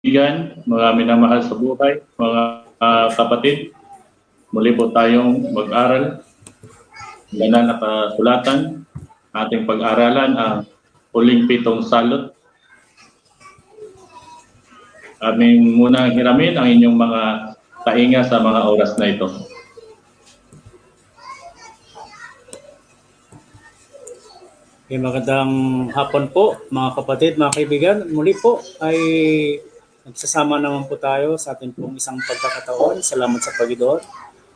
kaibigan, mga minamahal sa buhay, mga uh, kapatid, muli po tayong mag-aral. Ganang nakasulatan, ating pag-aralan ang huling pitong salot. Aming munang hiramin ang inyong mga tainga sa mga oras na ito. Okay, magandang hapon po mga kapatid, mga kaibigan. Muli po ay nagsasama naman po tayo sa ating pong isang pagkakataon. Salamat sa Panginoon.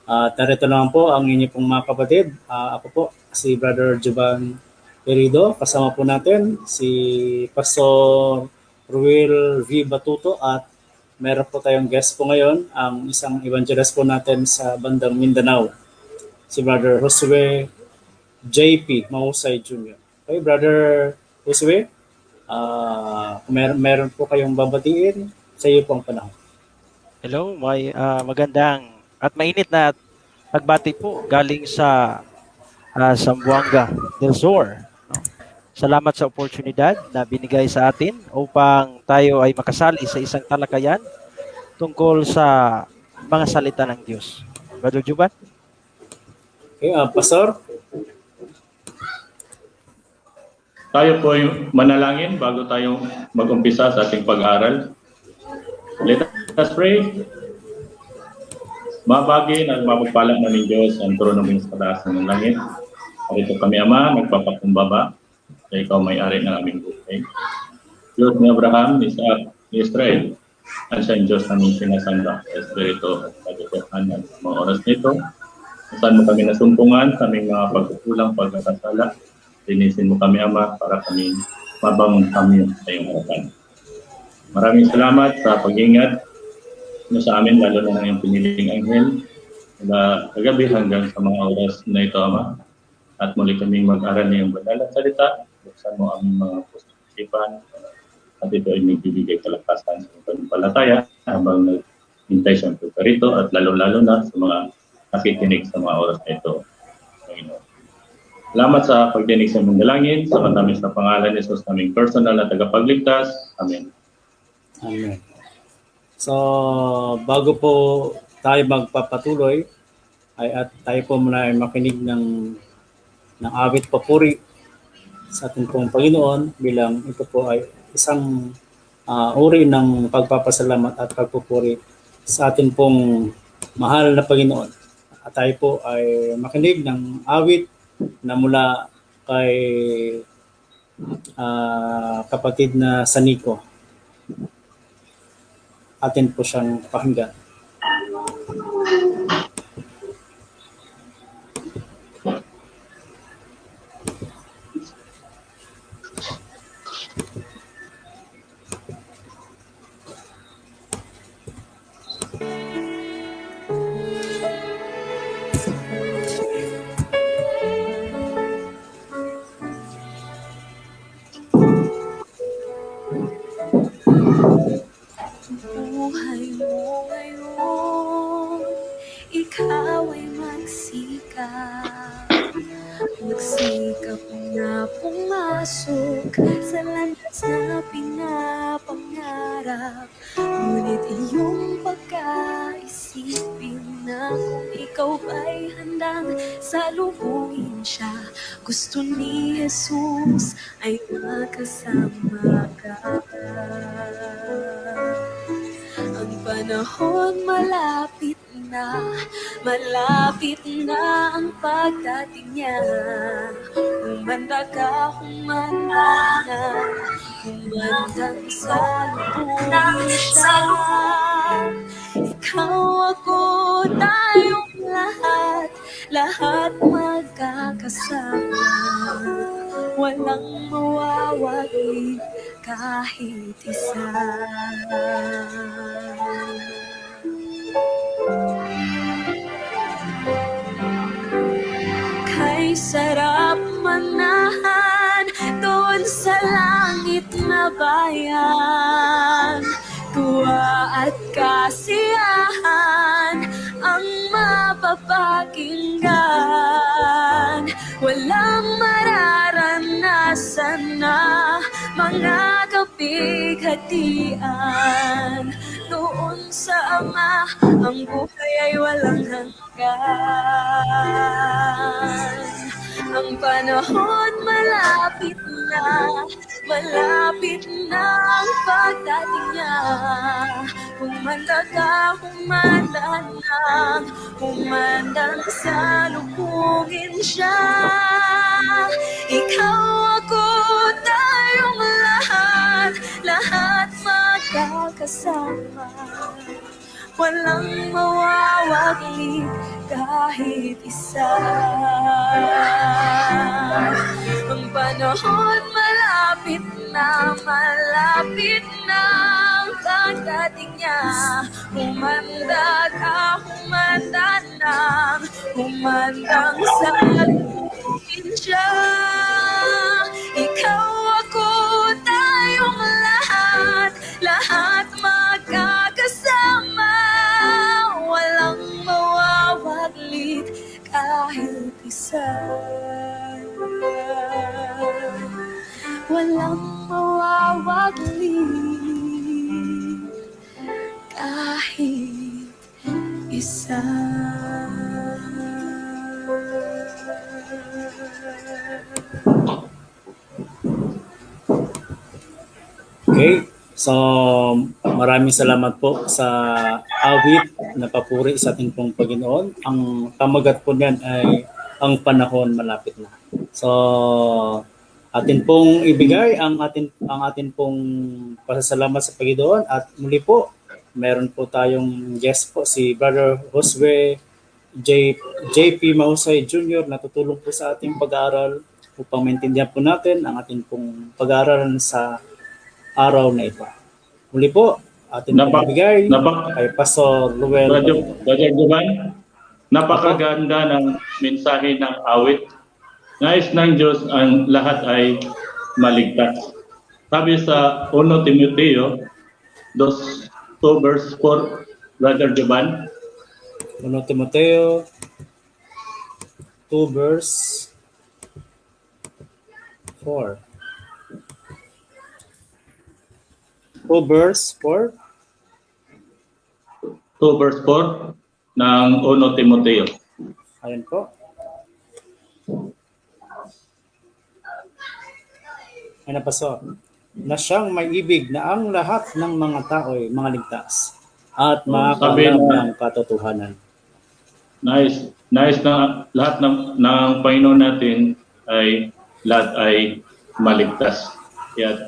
At uh, narito naman po ang inyo pong mga kapatid. Uh, ako po, si Brother Juban Perido. Kasama po natin si Pastor Ruel V. Batuto at meron po tayong guest po ngayon, ang isang evangelist po natin sa bandang Mindanao, si Brother Josue JP Mahusay Jr. Okay, Brother Josue, uh, mer- meron po kayong babatiin sa iyo pong panahon. Hello, may uh, magandang at mainit na pagbati po galing sa uh, Zamboanga del Sur. No? Salamat sa oportunidad na binigay sa atin upang tayo ay makasali sa isang talakayan tungkol sa mga salita ng Diyos. Brother Juban? Okay, uh, Pastor, Tayo po yung manalangin bago tayo mag-umpisa sa ating pag-aaral. Let us pray. Mabagin at mapagpalang namin Diyos ang trono ng sa taas ng langit. Ito kami, Ama, nagpapakumbaba sa ikaw may-ari ng aming buhay. Diyos ni Abraham, ni Isaac, ni Israel, at ang Diyos namin sinasamba sa Espiritu at katotohanan sa mga oras nito. Saan mo kami nasumpungan sa aming mga pagkukulang, pagkakasala, Linisin mo kami, Ama, para kami mabangon kami sa iyong harapan. Maraming salamat sa pag-ingat mo sa amin, lalo na ng piniling anghel, mula kagabi hanggang sa mga oras na ito, Ama. At muli kami mag-aral ng banal at salita. Buksan mo ang mga pusipan at ito ay nagbibigay kalakasan sa palataya habang naghintay siyang rito at lalo-lalo na sa mga nakikinig sa mga oras na ito. Panginoon. Salamat sa pagdinig sa mong dalangin, sa matamis na pangalan ni Jesus naming personal na tagapagligtas. Amen. Amen. So, bago po tayo magpapatuloy, ay at tayo po muna ay makinig ng ng awit papuri sa ating pong Panginoon bilang ito po ay isang uh, uri ng pagpapasalamat at pagpupuri sa ating pong mahal na Panginoon. At tayo po ay makinig ng awit na mula kay uh, kapatid na Saniko. Atin po siyang pakinggan. Pagdating niya. Humanda ka, humanda na, humandang sa lubong siya. Ikaw ako, tayong lahat, lahat magkakasama. Walang mawawagi kahit isa. Kay sarap manahan doon sa langit na bayan. Tuwa at kasiyahan ang mapapakinggan Walang mararanasan na mga gabi bighatian Doon sa Ama, ang buhay ay walang hanggan. Ang panahon malapit na, malapit na ang pagdating niya. Humanda ka, humanda na, humanda na sa lubungin siya. Ikaw ako, magkakasama Walang mawawaglit kahit isa. Ang panahon malapit na, malapit na ang pagdating niya. Humanda ka, humanda na, humandang sa lubungin siya isa Walang mawawaglit kahit isa Okay. So, maraming salamat po sa awit na papuri sa ating pong Panginoon. Ang pamagat po niyan ay ang panahon malapit na. So, atin pong ibigay ang atin ang atin pong pasasalamat sa Panginoon at muli po meron po tayong guest po si Brother Josue J, JP Mahusay Jr. na tutulong po sa ating pag-aaral upang maintindihan po natin ang ating pong pag-aaralan sa araw na ito. Muli po, atin pong Napa- ibigay Napa, kay Pastor Luel. Brother, Brother Juban, napakaganda ng mensahe ng awit. Nais ng Diyos ang lahat ay maligtas. Sabi sa 1 Timoteo 2, 2 verse 4, Brother Juban, 1 Timoteo 2 verse 4. 2 verse 4. 2 verse 4 ng 1 Timoteo. Ayan po. Ano pa so? Na siyang may ibig na ang lahat ng mga tao ay mga ligtas at sabi makakalam na- ng katotohanan. Nais, nais na lahat ng, ng Panginoon natin ay lahat ay maligtas. Kaya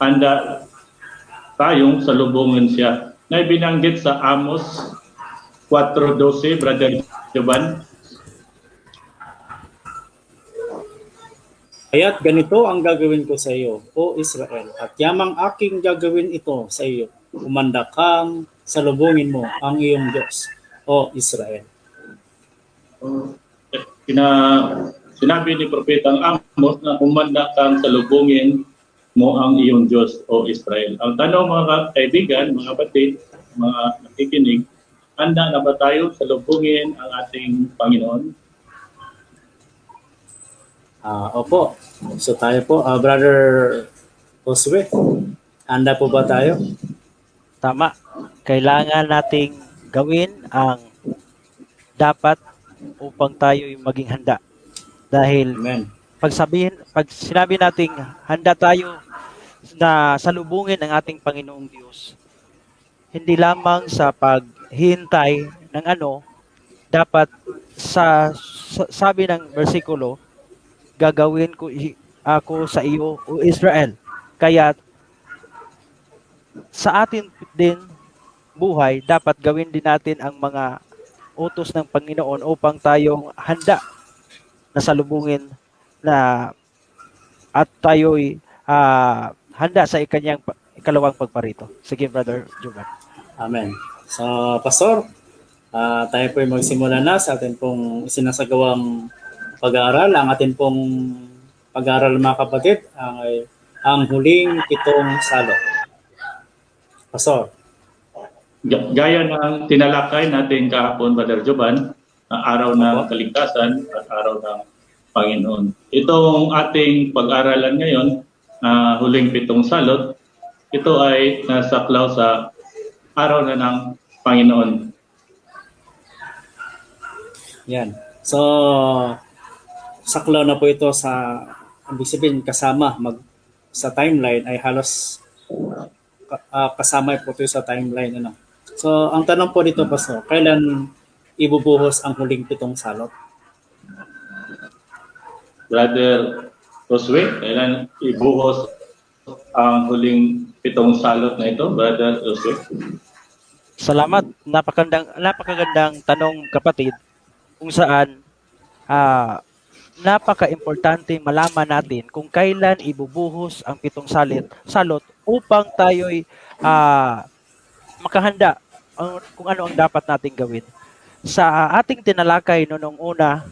handa tayong salubungin siya. Na binanggit sa Amos 4.12, Brother Jovan. Kaya't ganito ang gagawin ko sa iyo, O Israel, at yamang aking gagawin ito sa iyo. Umanda kang salubungin mo ang iyong Diyos, O Israel. Sina, sinabi ni Propetang Amos na kumanda kang salubungin mo ang iyong Diyos o Israel. Ang tanong mga kaibigan, mga kapatid, mga nakikinig, handa na ba tayo salubungin ang ating Panginoon? Ah, opo. So tayo po, ah, Brother Josue, handa po ba tayo? Tama. Kailangan nating gawin ang dapat upang tayo yung maging handa. Dahil Amen. pag sabihin, pag sinabi nating handa tayo na salubungin ang ating Panginoong Diyos, hindi lamang sa paghihintay ng ano, dapat sa, sa- sabi ng versikulo, gagawin ko ako sa iyo, O Israel. Kaya sa atin din buhay, dapat gawin din natin ang mga utos ng Panginoon upang tayong handa na salubungin na at tayo'y ah, handa sa ikanyang ikalawang pagparito. Sige, Brother Juban. Amen. So, Pastor, ah, tayo po ay magsimula na sa atin pong sinasagawang pag-aaral. Ang atin pong pag-aaral mga kapatid ay ang huling pitong salot. Pastor, Ga- Gaya ng tinalakay natin kahapon, Brother Jovan, ang araw ng kaligtasan at araw ng Panginoon. Itong ating pag-aralan ngayon, na huling pitong salot, ito ay nasaklaw sa araw na ng Panginoon. Yan. So, saklaw na po ito sa, ibig sabihin, kasama, mag, sa timeline ay halos ka- ah, kasama po ito sa timeline. Ano. So, ang tanong po dito, Pastor, kailan ibubuhos ang huling pitong salot? Brother Josue, kailan ibuhos ang huling pitong salot na ito, Brother Josue? Salamat. Napakagandang napakagandang tanong kapatid kung saan ah napaka-importante malaman natin kung kailan ibubuhos ang pitong salit salot upang tayo'y ah makahanda kung ano ang dapat nating gawin. Sa ating tinalakay no nung una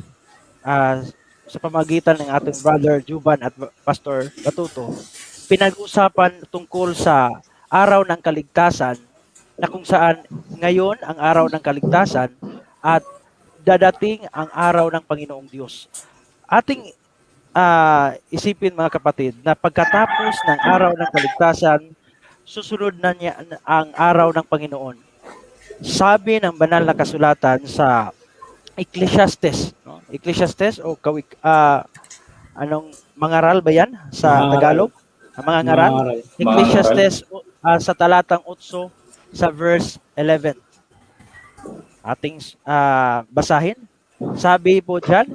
ah, sa pamagitan ng ating brother Juban at Pastor Batuto, pinag-usapan tungkol sa araw ng kaligtasan na kung saan ngayon ang araw ng kaligtasan at dadating ang araw ng Panginoong Diyos. Ating ah, isipin mga kapatid na pagkatapos ng araw ng kaligtasan, susunod na niya ang araw ng Panginoon. Sabi ng banal na kasulatan sa Ecclesiastes, no? Ecclesiastes o kawik ah, anong mangaral ba 'yan sa Mangaral. Tagalog? Ang mga ngaral? Ecclesiastes uh, sa talatang 8 sa verse 11. Ating ah, basahin. Sabi po diyan,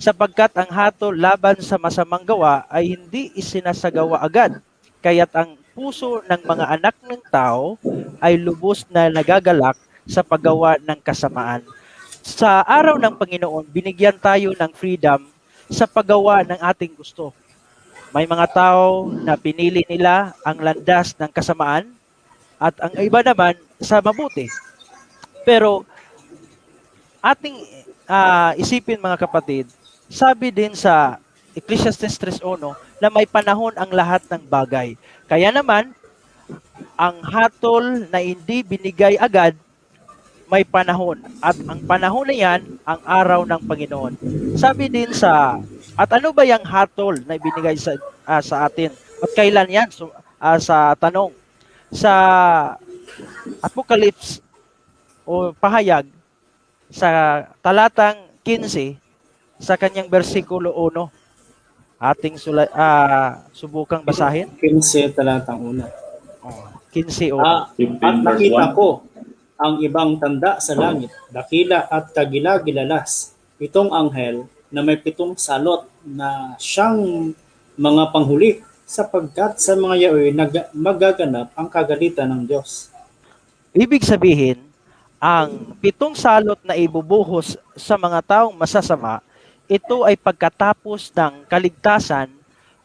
sapagkat ang hatol laban sa masamang gawa ay hindi isinasagawa agad, kaya't ang puso ng mga anak ng tao ay lubos na nagagalak sa paggawa ng kasamaan. Sa araw ng Panginoon, binigyan tayo ng freedom sa paggawa ng ating gusto. May mga tao na pinili nila ang landas ng kasamaan at ang iba naman sa mabuti. Pero ating ah, isipin mga kapatid, sabi din sa Ecclesiastes 3.1 na may panahon ang lahat ng bagay. Kaya naman, ang hatol na hindi binigay agad, may panahon. At ang panahon na yan, ang araw ng Panginoon. Sabi din sa, at ano ba yung hatol na ibinigay sa, ah, sa atin? At kailan yan? So, ah, sa tanong. Sa Apocalypse o pahayag, sa talatang 15, sa kanyang versikulo 1, ating sula, ah, subukang basahin. 15 talatang una. Oh, 15 o. Ah, 15 at nakita 1. ko ang ibang tanda sa langit, dakila at kagila-gilalas. Itong anghel na may pitong salot na siyang mga panghuli sapagkat sa mga yaoy nag- magaganap ang kagalitan ng Diyos. Ibig sabihin, ang pitong salot na ibubuhos sa mga taong masasama, ito ay pagkatapos ng kaligtasan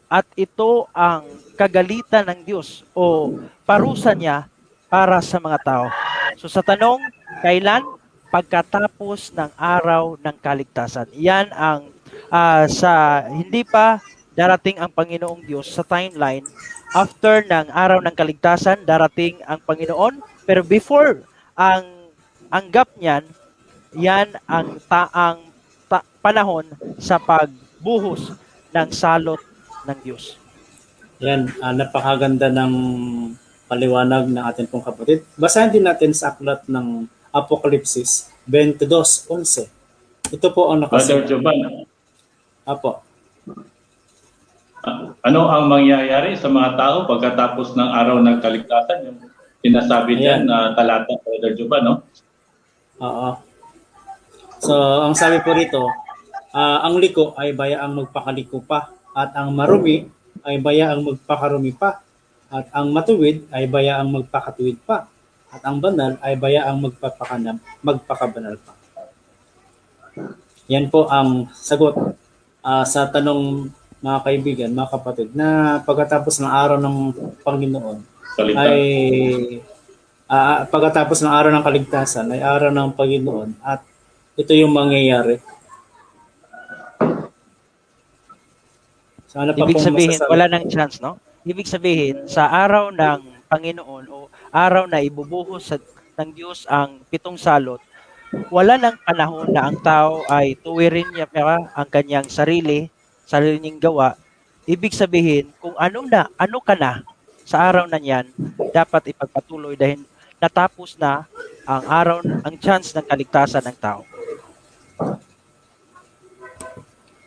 at ito ang kagalitan ng Diyos o parusa niya para sa mga tao. So sa tanong, kailan? Pagkatapos ng araw ng kaligtasan. Yan ang ah, sa hindi pa darating ang Panginoong Diyos sa timeline. After ng araw ng kaligtasan, darating ang Panginoon. Pero before ang ang gap niyan, yan ang taang ta- panahon sa pagbuhos ng salot ng Diyos. Yan, ah, napakaganda ng paliwanag ng ating pong kapatid. Basahin din natin sa aklat ng Apokalipsis 22.11. Ito po ang Brother nakasabi. Jovan, Apo. Ano ang mangyayari sa mga tao pagkatapos ng araw ng kaligtasan? Yung sinasabi diyan na talata, Brother Jovan, no? Oo. So, ang sabi po rito, ah, ang liko ay bayaang magpakaliko pa at ang marumi ay bayaang magpakarumi pa at ang matuwid ay bayaang magpakatuwid pa at ang banal ay bayaang magpapakanam, magpakabanal pa. Yan po ang sagot ah, sa tanong mga kaibigan, mga kapatid, na pagkatapos ng araw ng Panginoon, Kaligtasan. ay ah, pagkatapos ng araw ng kaligtasan ay araw ng Panginoon at ito yung mangyayari. So, ano pa Ibig sabihin, masasabi? wala nang chance, no? Ibig sabihin, sa araw ng Panginoon o araw na ibubuhos sa, ng Diyos ang pitong salot, wala nang panahon na ang tao ay tuwirin niya pa ang kanyang sarili, sarili niyang gawa. Ibig sabihin, kung ano na, ano ka na, sa araw na yan, dapat ipagpatuloy dahil natapos na ang araw, ang chance ng kaligtasan ng tao.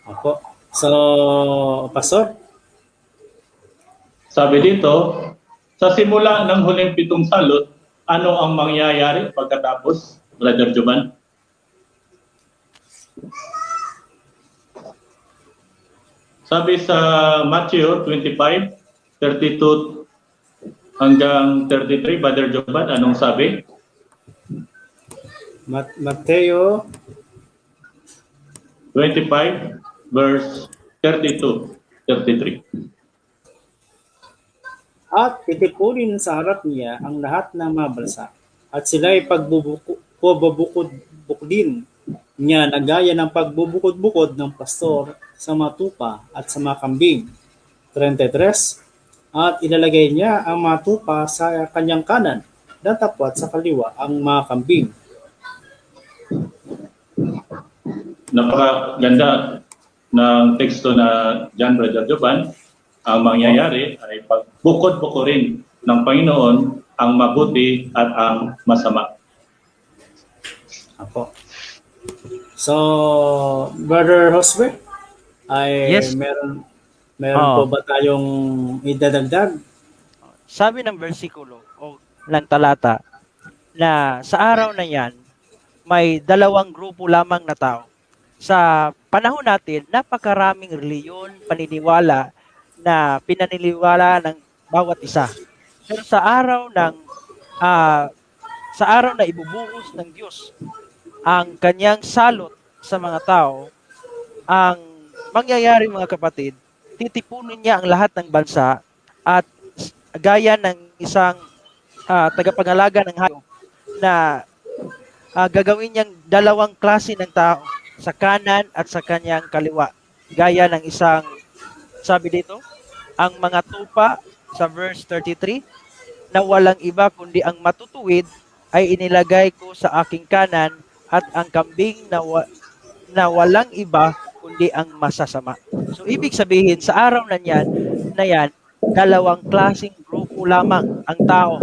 Opo. So, Pastor, Sabi dito, sa simula ng huling pitong salot, ano ang mangyayari pagkatapos, Brother Jovan? Sabi sa Matthew 25, 32 hanggang 33, Brother Jovan, anong sabi? Mat- Mateo 25 verse 32, 33. At titipunin sa harap niya ang lahat ng mga at sila'y pagbubukod din niya na gaya ng pagbubukod-bukod ng pastor sa mga tupa at sa mga kambing. 33. At ilalagay niya ang mga tupa sa kanyang kanan, datapwat sa kaliwa ang mga kambing. napakaganda ng teksto na John Brother Jovan, ang mangyayari ay pagbukod-bukurin ng Panginoon ang mabuti at ang masama. Apo. So, Brother Josue, ay Yes. meron meron Oo. po ba tayong idadagdag? Sabi ng versikulo o ng talata na sa araw na yan, may dalawang grupo lamang na tao. Sa panahon natin, napakaraming reliyon, paniniwala na pinaniniwala ng bawat isa. Pero sa araw ng ah, sa araw na ibubuhos ng Diyos ang kanyang salot sa mga tao, ang mangyayari mga kapatid, titipunin niya ang lahat ng bansa at gaya ng isang ah, tagapangalaga ng hayop na ah, gagawin niyang dalawang klase ng tao sa kanan at sa kanyang kaliwa. Gaya ng isang, sabi dito, ang mga tupa sa verse 33, na walang iba kundi ang matutuwid ay inilagay ko sa aking kanan at ang kambing na, wa- na walang iba kundi ang masasama. So ibig sabihin sa araw na yan, na yan, dalawang klaseng grupo lamang ang tao.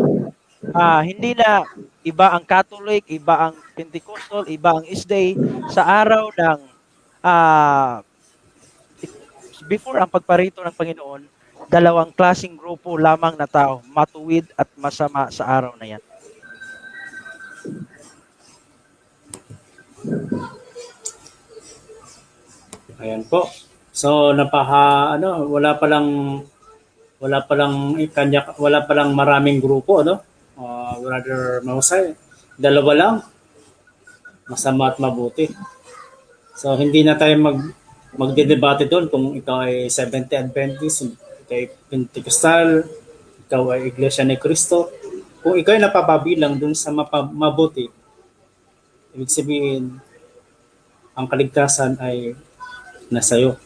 Ah, hindi na iba ang Catholic, iba ang Pentecostal, iba ang Isday sa araw ng ah before ang pagparito ng Panginoon, dalawang klaseng grupo lamang na tao, matuwid at masama sa araw na yan. Ayan po. So, napaha, ano, wala pa lang, wala pa lang, eh, kanya, wala pa lang maraming grupo, no? Uh, Brother Mausay, dalawa lang, masama at mabuti. So, hindi na tayo mag, magdedebate doon kung ikaw ay 70 Adventist, ikaw ay Pentecostal, ikaw ay Iglesia ni Cristo. Kung ikaw ay napapabilang doon sa mabuti, ibig sabihin, ang kaligtasan ay nasa iyo.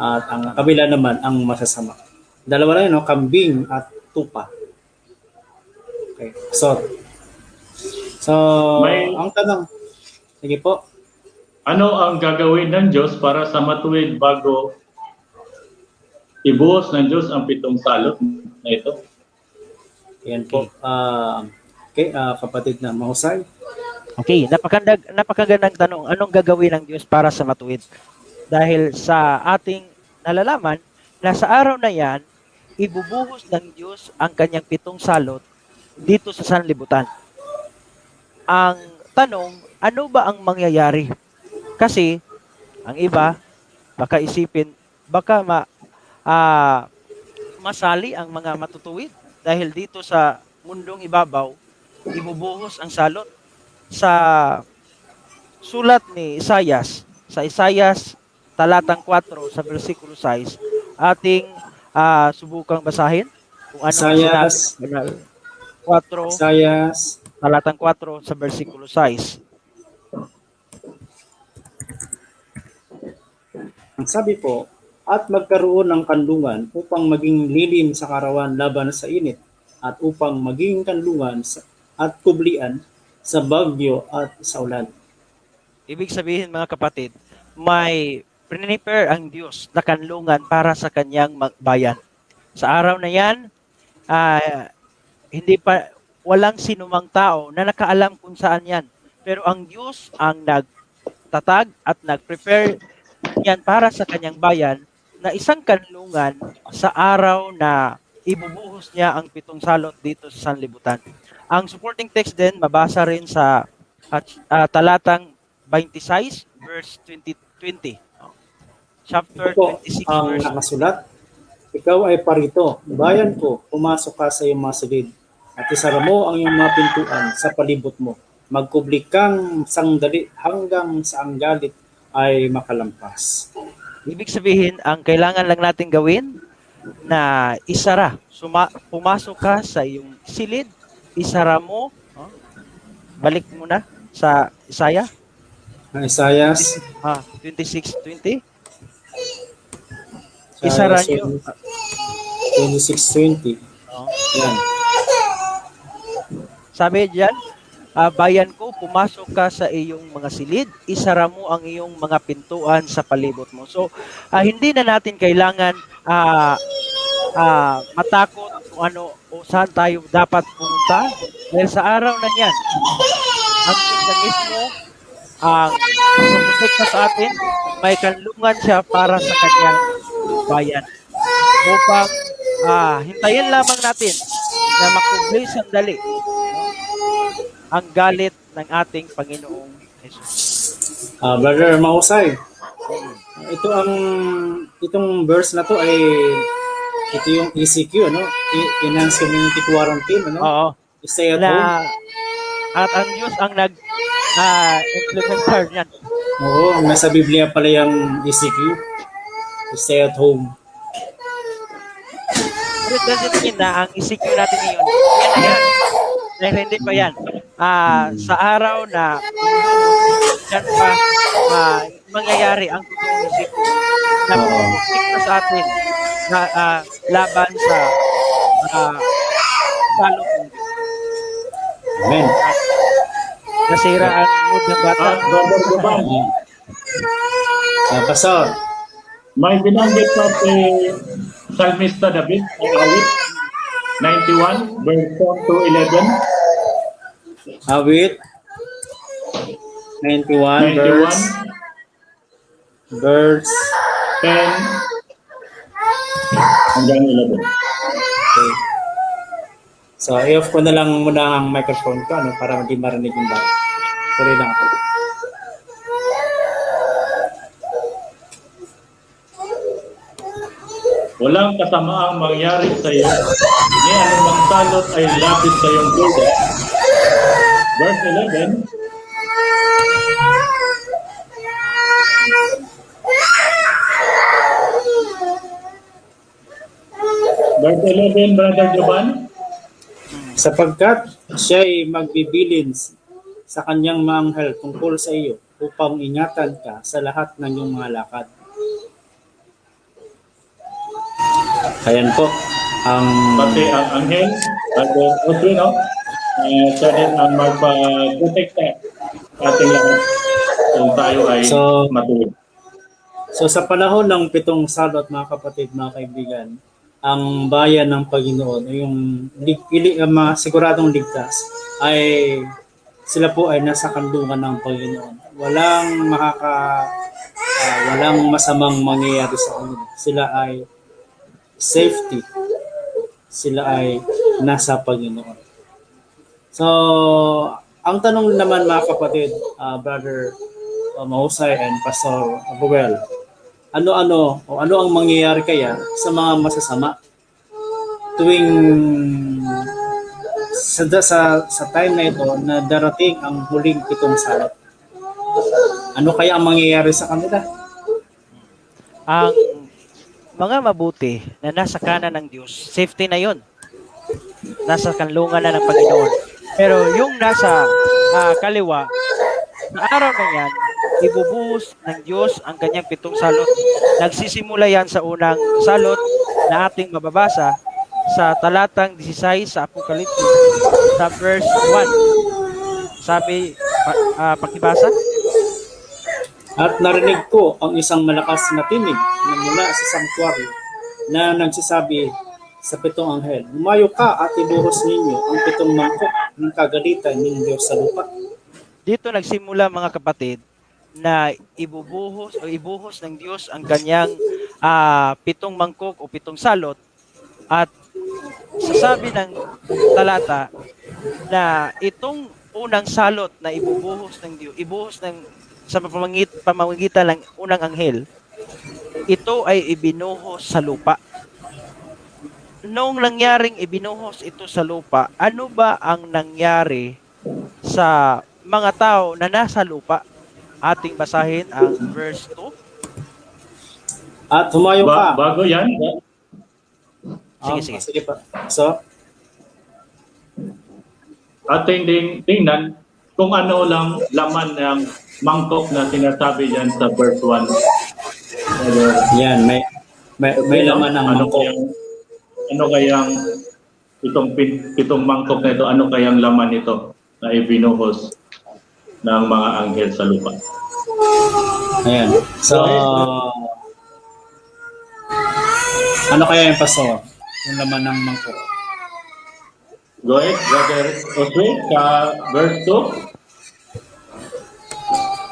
At ang kabila naman ang masasama. Dalawa lang yun, no? kambing at tupa. Okay, so So, May- ang tanong, sige po, Ano ang gagawin ng Diyos para sa matuwid bago ibuhos ng Diyos ang pitong salot na ito? yan po. ah okay, ah, kapatid na mahusay. Okay, napakagandang, napakagandang tanong. Anong gagawin ng Diyos para sa matuwid? Dahil sa ating nalalaman na sa araw na yan, ibubuhos ng Diyos ang kanyang pitong salot dito sa sanlibutan. Ang tanong, ano ba ang mangyayari? Kasi, ang iba, baka isipin, baka ma, ah, masali ang mga matutuwid dahil dito sa mundong ibabaw, ibubuhos ang salot sa sulat ni Isayas, sa Isayas talatang 4 sa versikulo 6, ating ah, subukang basahin kung ano ang Isayas. sinabi. 4, Isayas, talatang 4 sa versikulo 6. ang sabi po, at magkaroon ng kandungan upang maging lilim sa karawan laban sa init at upang maging kanlungan sa, at kublian sa bagyo at sa ulan. Ibig sabihin mga kapatid, may prepare ang Diyos na kanlungan para sa kanyang bayan. Sa araw na yan, ah, hindi pa walang sinumang tao na nakaalam kung saan yan. Pero ang Diyos ang nagtatag at nag-prepare yan para sa kanyang bayan na isang kanlungan sa araw na ibubuhos niya ang pitong salot dito sa sanlibutan. Ang supporting text din mabasa rin sa at, ah, talatang 26 verse 20, 20. Chapter po 26 ang verse nakasulat. Ikaw ay parito, bayan ko, pumasok ka sa iyong mga silid, at isara mo ang iyong mga pintuan sa palibot mo. Magkubli kang sandali hanggang sa ang galit ay makalampas. Ibig sabihin, ang kailangan lang natin gawin na isara. Suma, pumasok ka sa iyong silid, isara mo. oh, balik mo na sa Isaiah Ang Isayas, ah, 26.20. Isara niyo. 26.20. Oh. Yan. Sabi diyan, ah, bayan ko, pumasok ka sa iyong mga silid, isara mo ang iyong mga pintuan sa palibot mo. So, ah, hindi na natin kailangan ah, ah, matakot kung ano o saan tayo dapat pumunta. Dahil sa araw na yan, ang Diyos mismo ang sumusikta sa atin, may kanlungan siya para sa kanyang bayan. Upang ah, hintayin lamang natin na makubli sandali no, ang galit ng ating Panginoong Jesus. Ah, Brother Mausay, ito ang itong verse na to ay ito yung ECQ, no? Enhanced Community Quarantine, ano? Oo. Stay at home. Na, at ang Diyos ang nag ah, implementar niyan. Oo, nasa Biblia pala yung ECQ. Stay at home. Pero it doesn't mean na ang ECQ natin ngayon, yan na yan. Dahil hindi pa yan. Ah, sa araw na yan pa ah, mangyayari ang totoong na pumusik sa atin na ah, laban sa uh, salot ng Diyos. Amen. Nasira ang mood ng bata. Ah, Brother Gaban, Ah, Pastor, may binanggit pa si Salmista David, ang awit, 91, verse 4 to 11. awit 91 verse 91, verse 10, hanggang 11. okay. So, i-off ko na lang muna ang microphone ko ano, para hindi marinig yung bata. Sorry lang ako. Walang kasamaang mangyari sa iyo, ni anumang salot ay lapit sa iyong duda. Verse 11, Verse 11, Brother Jovan, sapagkat siya ay magbibilin sa kanyang mga anghel tungkol sa iyo upang ingatan ka sa lahat ng iyong mga lakad. Ayan po ang pati ang anghel, Brother Audrey, no? Uh, siya din ang magpa-protekta sa ating lahat kung tayo ay So- matuwid. So sa panahon ng pitong salot mga kapatid, mga kaibigan, ang bayan ng Panginoon, yung lig, ili, ang mga siguradong ligtas, ay sila po ay nasa kandungan ng Panginoon. Walang makaka ah, walang masamang mangyayari sa kanila. Sila ay safety. Sila ay nasa Panginoon. So, ang tanong naman mga kapatid, ah, brother uh, Mahusay and Pastor Abuel, ano-ano o ano ang mangyayari kaya sa mga masasama tuwing sa, sa, sa time na ito na darating ang huling pitong salot. Ano kaya ang mangyayari sa kanila? ang mga mabuti na nasa kanan ng Diyos, safety na yon. Nasa kanlungan na ng Panginoon. Pero yung nasa ah, kaliwa, sa araw na yan, ibubuhos ng Diyos ang kanyang pitong salot. Nagsisimula yan sa unang salot na ating mababasa sa talatang 16 sa Apokalipsis sa verse 1. Sabi, pa, ah, pakibasa? At narinig ko ang isang malakas na tinig na mula sa sanctuary na nagsasabi, sa pitong anghel, Lumayo ka at ibuhos ninyo ang pitong mangkok ng kagalitan ng Diyos sa lupa. Dito nagsimula mga kapatid na ibubuhos o ibuhos ng Diyos ang kanyang ah, pitong mangkok o pitong salot at sasabi ng talata na itong unang salot na ibubuhos ng Diyos, ibuhos ng sa pamamangit, pamamagitan ng unang anghel, ito ay ibinuhos sa lupa. Noong nangyaring ibinuhos ito sa lupa, ano ba ang nangyari sa mga tao na nasa lupa? Ating basahin ang verse 2. At humayo Ba- ka. bago yan, Sige, Um, sige. sige pa. So, ating ding tingnan kung ano lang laman ng mangkok na sinasabi dyan sa verse 1. Pero, yan, may may, may laman ng ano mangkok. Kayang, ano kayang itong pin, pitong mangkok na ito, ano kayang laman nito na ibinuhos ng mga anghel sa lupa? Ayan. So, ano kaya yung pastor? Yung laman ng mangkok. Go ahead, Brother Josue, sa verse 2.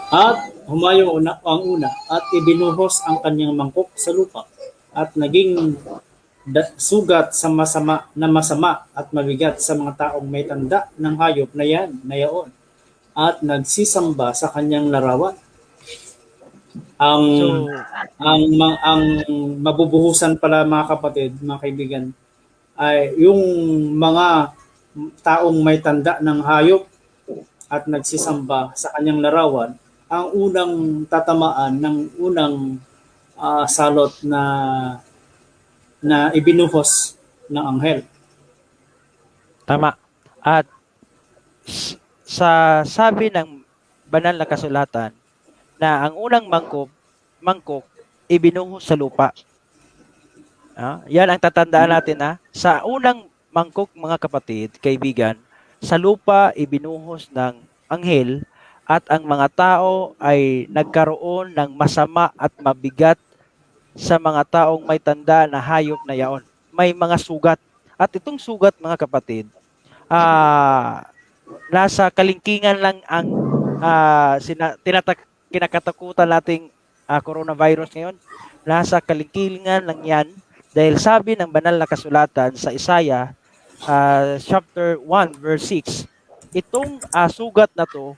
At humayo una, ang una at ibinuhos ang kanyang mangkok sa lupa at naging sugat sa masama na masama at mabigat sa mga taong may tanda ng hayop na yan na yaon at nagsisamba sa kanyang larawan. Ang So, ang ma- ang mabubuhusan pala mga kapatid, mga kaibigan, ay yung mga taong may tanda ng hayop at nagsisamba sa kanyang larawan, ang unang tatamaan ng unang ah, salot na na ibinuhos ng anghel. Tama. At sa sabi ng banal na kasulatan na ang unang mangkok, mangkok ibinuhos sa lupa. Ah, yan ang tatandaan natin na sa unang mangkok mga kapatid, kaibigan, sa lupa ibinuhos ng anghel at ang mga tao ay nagkaroon ng masama at mabigat sa mga taong may tanda na hayop na yaon. May mga sugat. At itong sugat mga kapatid, ah nasa kalingkingan lang ang ah, sina, tinatak, kinakatakutan nating ah, coronavirus ngayon. Nasa kalingkingan lang yan dahil sabi ng banal na kasulatan sa Isaiah ah, chapter 1 verse 6, itong ah, sugat na to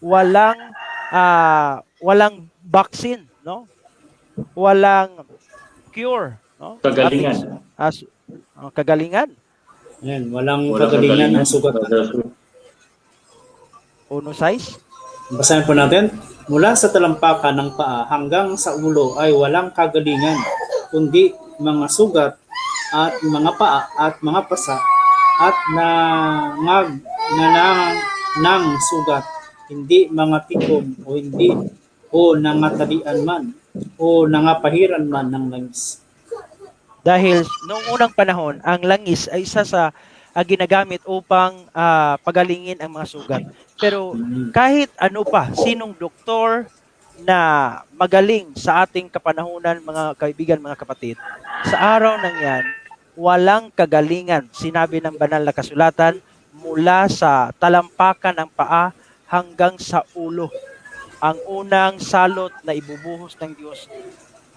walang ah, walang vaccine, no? Walang cure, no? Kagalingan. Su- ah, kagalingan. Yan, walang Walang kagalingan ng sugat. Brother Josue. Uno size. Basahin po natin. Mula sa talampakan ng paa hanggang sa ulo ay walang kagalingan, kundi mga sugat at mga paa at mga pasa at nangag na nang, ng sugat, hindi mga tikom o hindi o nangatalian man o nangapahiran man ng langis. Dahil noong unang panahon, ang langis ay isa sa ah, ginagamit upang ah, pagalingin ang mga sugat. Pero kahit ano pa, sinong doktor na magaling sa ating kapanahunan, mga kaibigan, mga kapatid, sa araw ng yan, walang kagalingan, sinabi ng banal na kasulatan, mula sa talampakan ng paa hanggang sa ulo. Ang unang salot na ibubuhos ng Diyos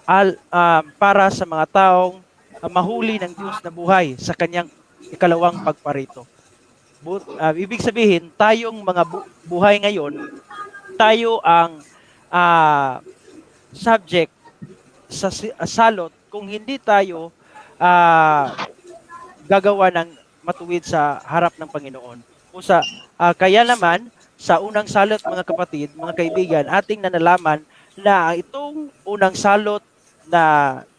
al, ah, para sa mga taong ah, mahuli ng Diyos na buhay sa kanyang ikalawang pagparito. But, ah, ibig sabihin, tayong mga bu- buhay ngayon, tayo ang ah, subject sa salot kung hindi tayo ah, gagawa ng matuwid sa harap ng Panginoon. O sa, ah, kaya naman, sa unang salot mga kapatid, mga kaibigan, ating nanalaman na itong unang salot na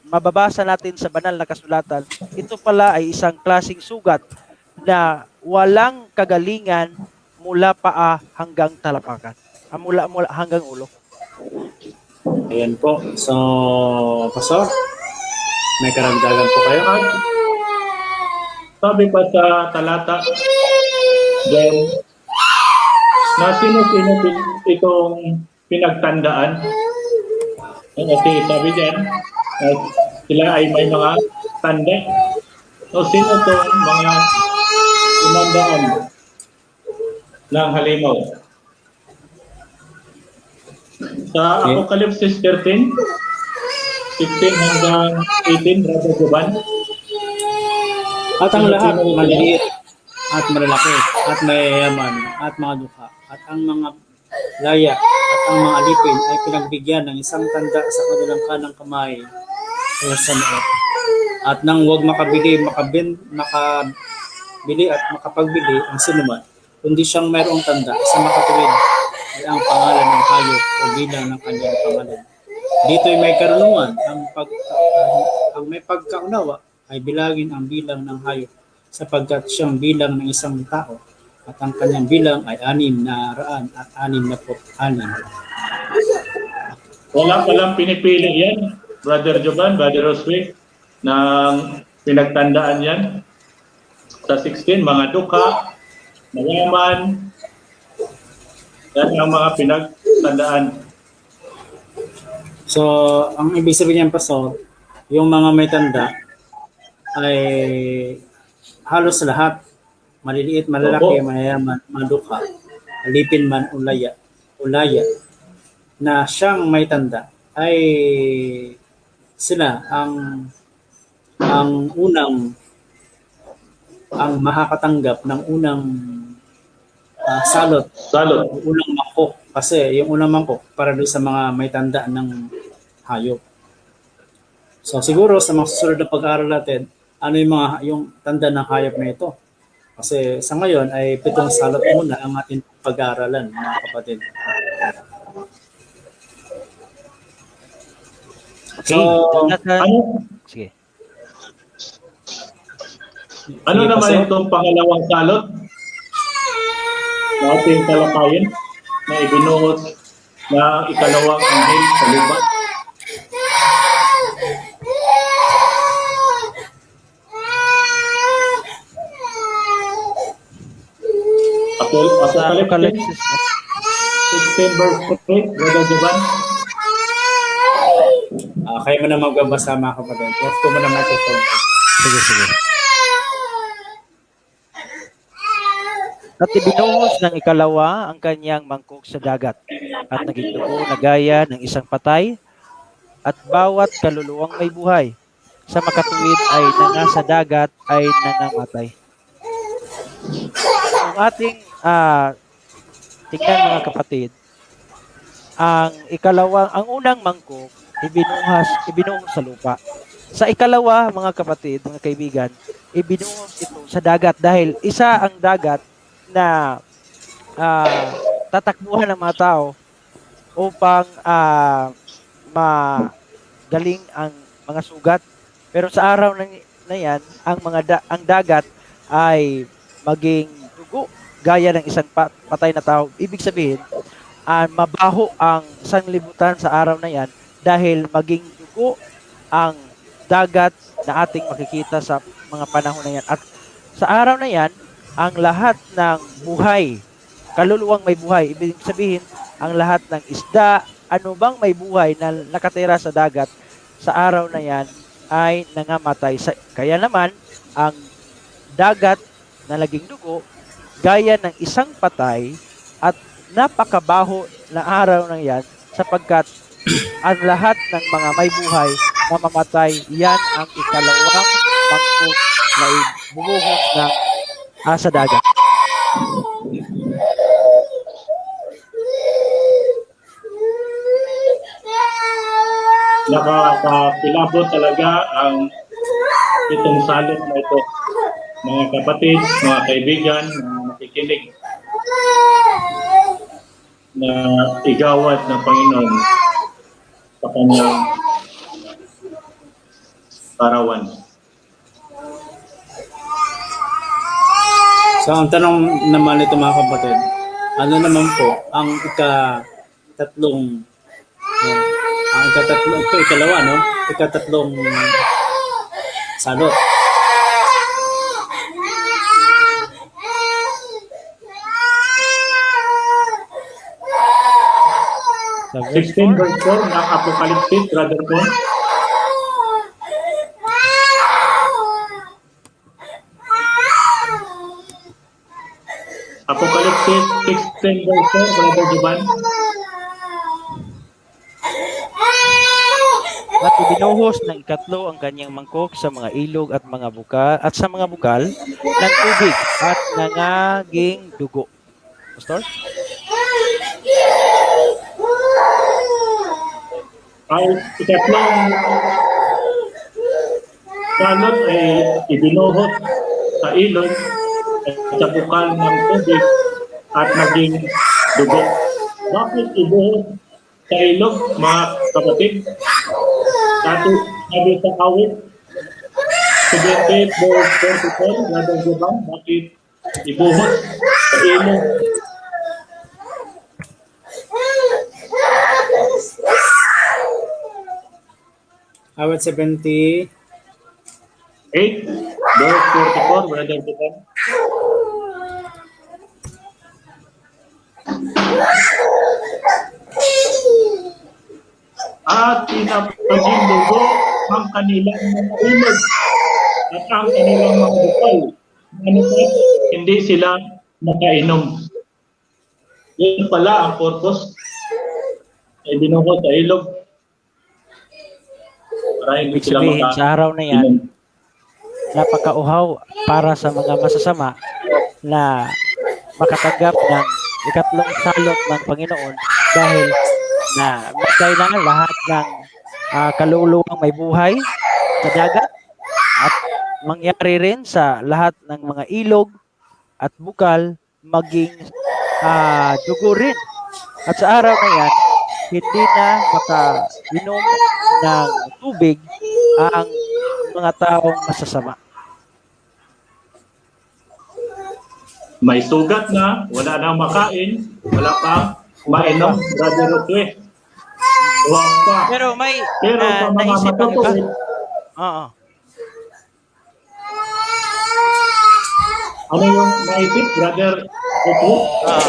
mababasa natin sa banal na kasulatan, ito pala ay isang klasing sugat na walang kagalingan mula paa hanggang talapakan. Ah, mula, mula hanggang ulo. Ayan po. So, Pastor, may karagdagan po kayo? Sabi pa sa talata, then, na sino-sino itong pinagtandaan. Eh, Kasi sabi dyan, eh, sila ay may mga tanda O sino to mga umandaan ng halimaw? Sa Okay. Apocalypse 13, 16 hanggang 18, Brother Juban. At ang lahat, maliliit at malalaki at mayayaman at mga dukha at ang mga laya at ang mga alipin ay pinagbigyan ng isang tanda sa kanilang kanang kamay o sa noo. At nang huwag makabili, makabin, makabili at makapagbili ang sinuman, kundi siyang mayroong tanda sa makatuwid ay ang pangalan ng hayop o bilang ng kanyang pangalan. Dito'y may karunungan, ang, pag, ang, may pagkaunawa ay bilagin ang bilang ng hayop sapagkat siyang bilang ng isang tao at ang kanyang bilang ay anim na raan at anim na po anim. Wala palang pinipili yan, Brother Juban, Brother Roswick, ng pinagtandaan yan. Sa 16, mga duka, mayaman, yan ang mga pinagtandaan. So, ang ibig sabihin niyan, Pastor, yung mga may tanda ay halos lahat, maliliit, malalaki, Opo. mayayaman, madukha, alipin man, ulaya, ulaya, na siyang may tanda ay sila ang ang unang ang makakatanggap ng unang ah, salot Salot. unang mangkok kasi yung unang mangkok para doon sa mga may tanda ng hayop. So siguro sa mga susunod na pag-aaral natin, ano yung mga yung tanda ng hayop na ito? Kasi sa ngayon ay pitong salot muna ang ating pag-aaralan mga kapatid. Okay. So, Ano, sige. ano Sige, naman Pastor. itong pangalawang salot? Na ating talakayin na ibinuhos na ikalawang anghel sa lupa. Apol- Sa Apocalypse Apocalypse 16 verse 8, Brother Juban. ah, kayo mo na magbabasa mga kapatid. Off ko mo na microphone. Sige, sige. At ibinuhos ng ikalawa ang kanyang mangkok sa dagat at naging dugo na gaya ng isang patay at bawat kaluluwang may buhay sa makatuwid ay nanga sa dagat ay nangamatay. Ang ating ah, tingnan mga kapatid, ang ikalawang, ang unang mangkok ibinuhas, ibinuhos sa lupa. Sa ikalawa, mga kapatid, mga kaibigan, ibinuhos ito sa dagat dahil isa ang dagat na ah, tatakbuhan ng mga tao upang ah, magaling ang mga sugat. Pero sa araw na, na yan, ang mga da- ang dagat ay maging dugo gaya ng isang pa- patay na tao. Ibig sabihin, ah, mabaho ang sanglibutan sa araw na yan dahil maging dugo ang dagat na ating makikita sa mga panahon na yan. At sa araw na yan, ang lahat ng buhay, kaluluwang may buhay, ibig sabihin, ang lahat ng isda, ano bang may buhay na nakatira sa dagat, sa araw na yan ay nangamatay. Kaya naman, ang dagat na laging dugo, gaya ng isang patay at napakabaho na araw na yan sapagkat ang lahat ng mga may buhay na mamatay, yan ang ikalawang mangkok na ibubuhos ng ah, sa dagat. Nakakapilabot talaga ang itong salot na ito. Mga kapatid, mga kaibigan, mga makikinig na igawad ng Panginoon sa kanyang parawan. So ang tanong naman nito mga kapatid, ano naman po ang ika-tatlong uh, ang ika-tatlong ito ikalawa no? Ika-tatlong salot. 16 verse 4 ng Apocalypse, Brother Paul. Apocalypse 16 verse 4, Brother Juban. At ibinuhos ng ikatlo ang kanyang mangkok sa mga ilog at mga bukal at sa mga bukal ng tubig at nangaging dugo. Pastor? Ay, ikatlong salot ay ibinuhos sa ilog at bukal ng tubig at naging dugo. Bakit ibuhos sa ilog, mga kapatid? Dati sabi sa awit, 78 verse 44, Brother Juban, bakit ibuhos sa ilog? Awit 70, 8, verse 44, Brother Juban. At pinapaging dugo ang kanilang mga ilog at ang kanilang mga bukal. Ano? Hindi sila makainom. Yun pala ang purpose ay binuho sa ilog. Hindi Ibig sabihin, makainom. sa araw na yan, napakauhaw para sa mga masasama na makatanggap ng ikatlong salot ng Panginoon dahil na magkailangan lahat ng ah, kaluluwang may buhay sa dagat at mangyari rin sa lahat ng mga ilog at bukal maging ah, dugo rin. At sa araw na yan, hindi na makainom ng tubig ang mga taong masasama. May sugat na, wala nang makain, wala pang mainom, Brother Rotwe. Huwag pa. Pero may Pero ah, sa mga matutuwid, Oo. ano yung naisip, Brother Rotwe? Ah,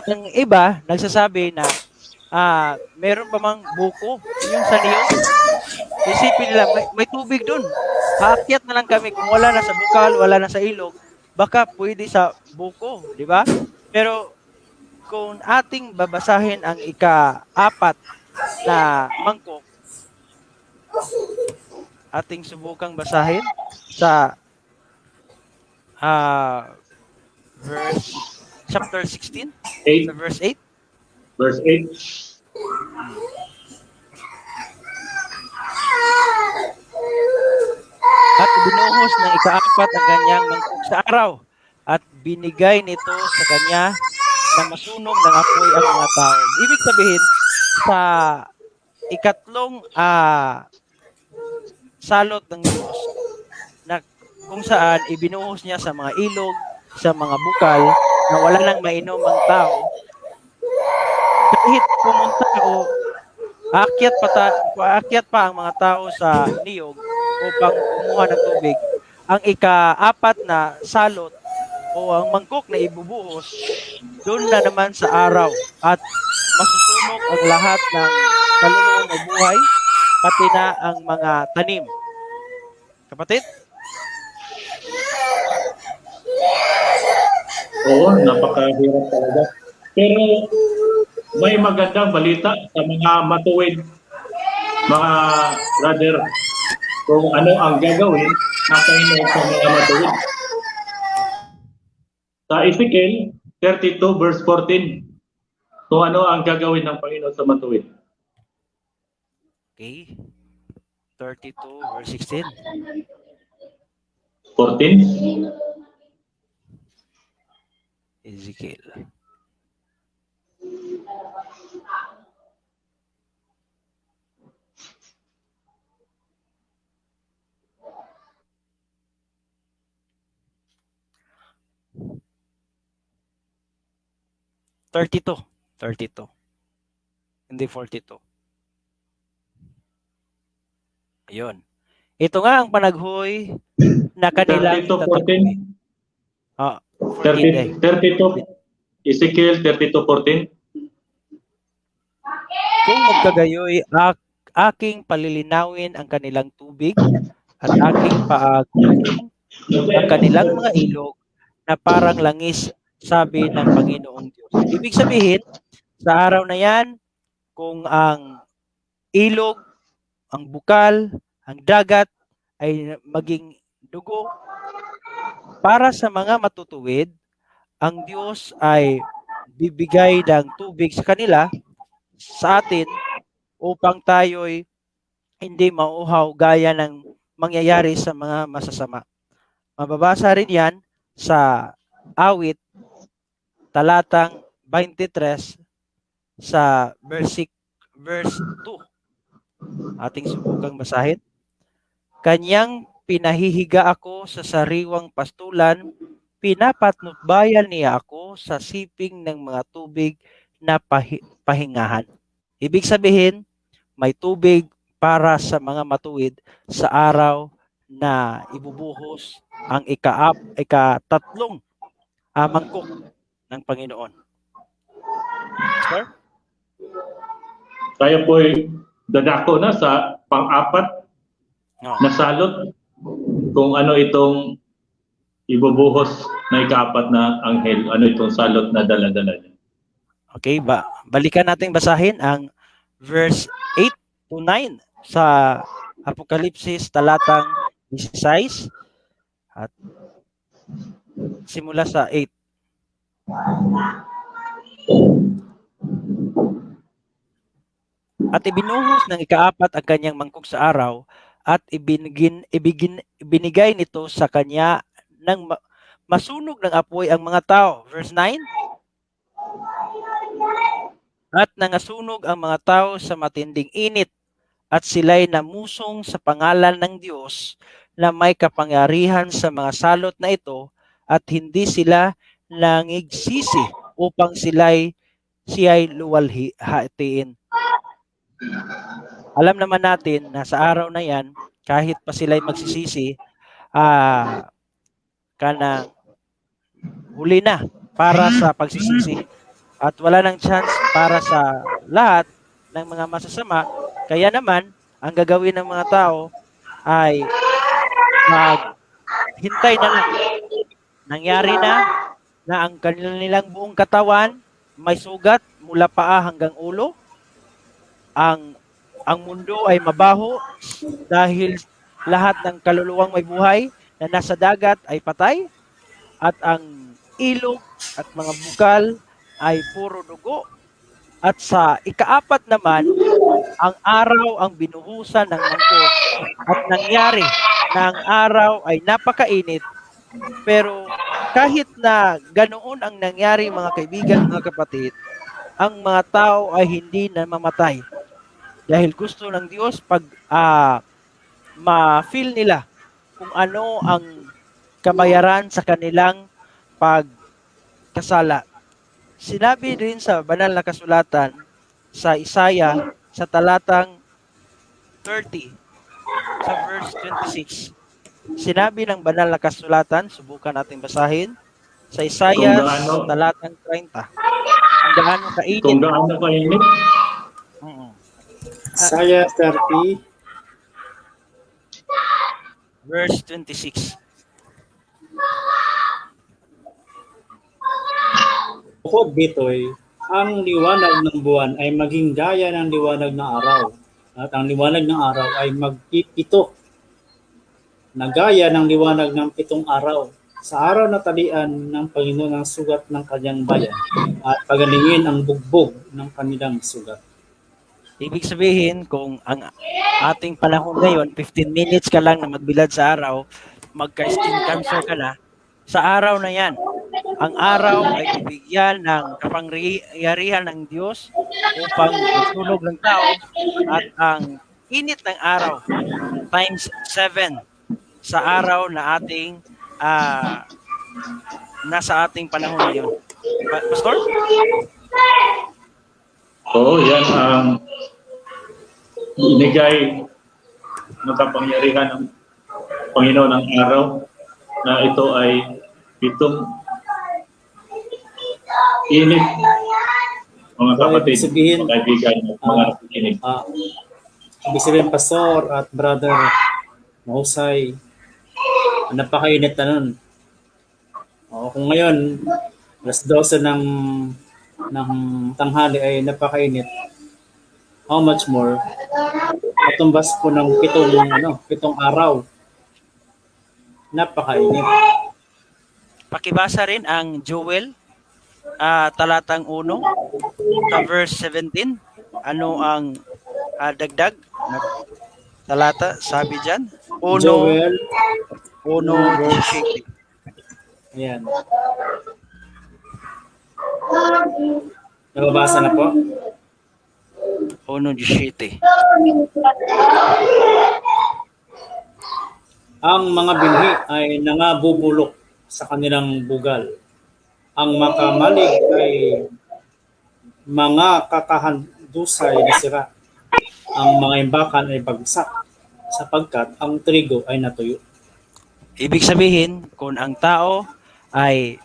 ang iba nagsasabi na ah meron pa mang buko yung sa niyog. Isipin nila may, may tubig dun. Aakyat na lang kami kung wala na sa bukal, wala na sa ilog, baka pwede sa buko, di ba? Pero kung ating babasahin ang ika-apat na mangkok, ating subukang basahin sa ah verse chapter 16 8, sa verse 8 verse 8. at binuhos ng ikaapat ang kanyang mangkok sa araw at binigay nito sa kanya na masunog ng apoy ang mga tao. Ibig sabihin, sa ikatlong ah, salot ng Diyos na kung saan ibinuhos niya sa mga ilog, sa mga bukal na wala nang mainom ang tao, kahit pumunta o aakyat pa, ta- aakyat pa ang mga tao sa niyog upang kumuha ng tubig, ang ika-apat na salot o ang mangkok na ibubuhos, doon na naman sa araw at masusunog ang lahat ng kaluluwang may buhay, pati na ang mga tanim. Kapatid? Oo, napakahirap talaga. Pero may magandang balita sa mga matuwid, mga brother, kung ano ang gagawin ng Panginoon sa mga matuwid. Sa Ezekiel 32 verse 14, kung ano ang gagawin ng Panginoon sa matuwid. Okay. 32 verse 16. 14, Ezekiel. Thirty-two. Thirty-two. Hindi forty-two. Ayun. Ito nga ang panaghoy na kanilang 32, 14, Ah, 14 day. 30, 32, Ezekiel 32, 14. Kung magkagayoy, ak aking palilinawin ang kanilang tubig at aking paag ang kanilang mga ilog na parang langis sabi ng Panginoong Diyos. Ibig sabihin, sa araw na yan, kung ang ilog, ang bukal, ang dagat ay maging dugo, para sa mga matutuwid, ang Diyos ay bibigay ng tubig sa kanila, sa atin, upang tayo'y hindi mauhaw gaya ng mangyayari sa mga masasama. Mababasa rin yan sa awit talatang 23 sa verse, verse 2. Ating subukang basahin. Kanyang pinahihiga ako sa sariwang pastulan, pinapatnutbayan niya ako sa siping ng mga tubig na pahi- pahingahan. Ibig sabihin, may tubig para sa mga matuwid sa araw na ibubuhos ang ika ikatatlong uh, mangkok ng Panginoon. Sir? Tayo po'y dadako na sa pang-apat No. na salot kung ano itong ibubuhos na ikaapat na anghel, ano itong salot na dala-dala niya. Okay, ba balikan natin basahin ang verse 8 to 9 sa Apokalipsis talatang 16 at simula sa 8. At ibinuhos ng ikaapat ang kanyang mangkok sa araw at ibinigin, ibigin, ibinigay nito sa kanya ng ma- masunog ng apoy ang mga tao. Verse 9. At nangasunog ang mga tao sa matinding init at sila'y namusong sa pangalan ng Diyos na may kapangyarihan sa mga salot na ito at hindi sila nangigsisi upang sila'y siya'y luwalhatiin. Alam naman natin na sa araw na yan, kahit pa sila'y magsisisi, ah, kana huli na para sa pagsisisi at wala nang chance para sa lahat ng mga masasama. Kaya naman, ang gagawin ng mga tao ay maghintay na lang. Nangyari na na ang kanilang buong katawan may sugat mula paa hanggang ulo. Ang ang mundo ay mabaho dahil lahat ng kaluluwang may buhay na nasa dagat ay patay at ang ilog at mga bukal ay puro dugo. At sa ikaapat naman, ang araw ang binuhusan ng mangkok at nangyari na ang araw ay napakainit. Pero kahit na ganoon ang nangyari mga kaibigan, mga kapatid, ang mga tao ay hindi na mamatay. Dahil gusto ng Diyos pag uh, ma-feel nila kung ano ang kabayaran sa kanilang pagkasala. Sinabi rin sa banal na kasulatan sa Isaya sa talatang 30 sa verse 26. Sinabi ng banal na kasulatan, subukan natin basahin, sa Isaya sa talatang 30. Kung gaano kainit. Kung gaano kainit. Mm-mm. Isaiah 30, verse 26. Bukod dito'y, ang liwanag ng buwan ay maging gaya ng liwanag ng araw. At ang liwanag ng araw ay magpipito na gaya ng liwanag ng pitong araw sa araw na talian ng Panginoon ang sugat ng kanyang bayan at pagalingin ang bugbog ng kanilang sugat. Ibig sabihin, kung ang ating panahon ngayon, 15 minutes ka lang na magbilad sa araw, magka-skin cancer ka na, sa araw na yan, ang araw ay bibigyan ng kapangyarihan ng Diyos upang magsunog ng tao at ang init ng araw times 7 sa araw na ating uh, nasa ating panahon ngayon. Pastor? Oo, yan ang inigay ng kapangyarihan ng Panginoon ng araw na ito ay pitong init mga kapatid, sabihin, mga kaibigan, mga uh, nakikinig. Uh, ibig sabihin, Pastor at Brother Mahusay, napakainit na nun. O, kung ngayon, alas 12 ng ng tanghali ay napakainit. How much more? Katumbas po ng pitong, ano, pitong araw. Napakainit. Pakibasa rin ang Joel ah, talatang 1 sa verse 17. Ano ang ah, dagdag na talata sabi diyan? 1 Joel, 1 ayan. Nababasa na po? 1.17. Ang mga binhi ay nangabubulok sa kanilang bugal. Ang makamalig ay mga kakahandusay na sira. Ang mga imbakan ay bagsak sapagkat ang trigo ay natuyo. Ibig sabihin, kung ang tao ay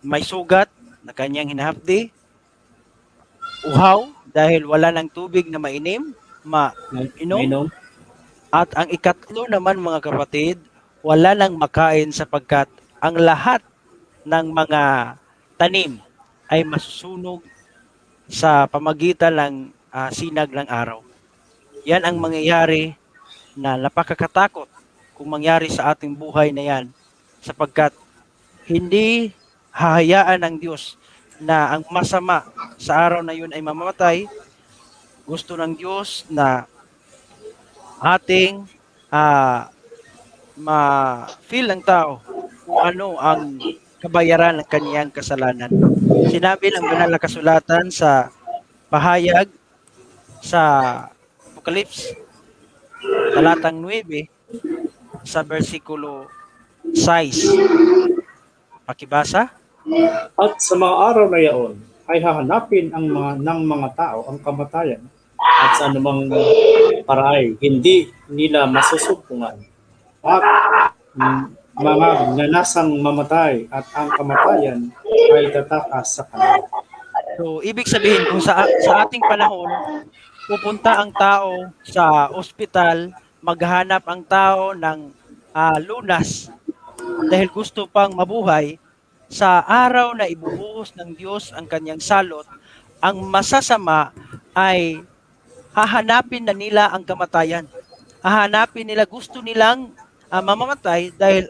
may sugat na kanyang hinahapdi, uhaw dahil wala ng tubig na mainim, ma Inom? Inom? At ang ikatlo naman mga kapatid, wala nang makain sapagkat ang lahat ng mga tanim ay masusunog sa pamagitan ng ah, sinag ng araw. Yan ang mangyayari na napakakatakot kung mangyari sa ating buhay na yan sapagkat hindi hahayaan ng Diyos na ang masama sa araw na yun ay mamamatay. Gusto ng Diyos na ating ah ma-feel ng tao kung ano ang kabayaran ng kaniyang kasalanan. Sinabi ng banal na kasulatan sa pahayag sa Apocalypse talatang 9 sa versikulo 6. Pakibasa? At sa mga araw na yaon ay hahanapin ang mga ng mga tao ang kamatayan at sa anumang paraay hindi nila masusumpungan. At mm, mga nanasang mamatay at ang kamatayan ay tatakas sa kanila. So, ibig sabihin, kung sa, sa ating panahon, pupunta ang tao sa ospital, maghanap ang tao ng ah, lunas dahil gusto pang mabuhay, sa araw na ibubuhos ng Diyos ang kanyang salot, ang masasama ay hahanapin na nila ang kamatayan. Hahanapin nila, gusto nilang ah, mamamatay dahil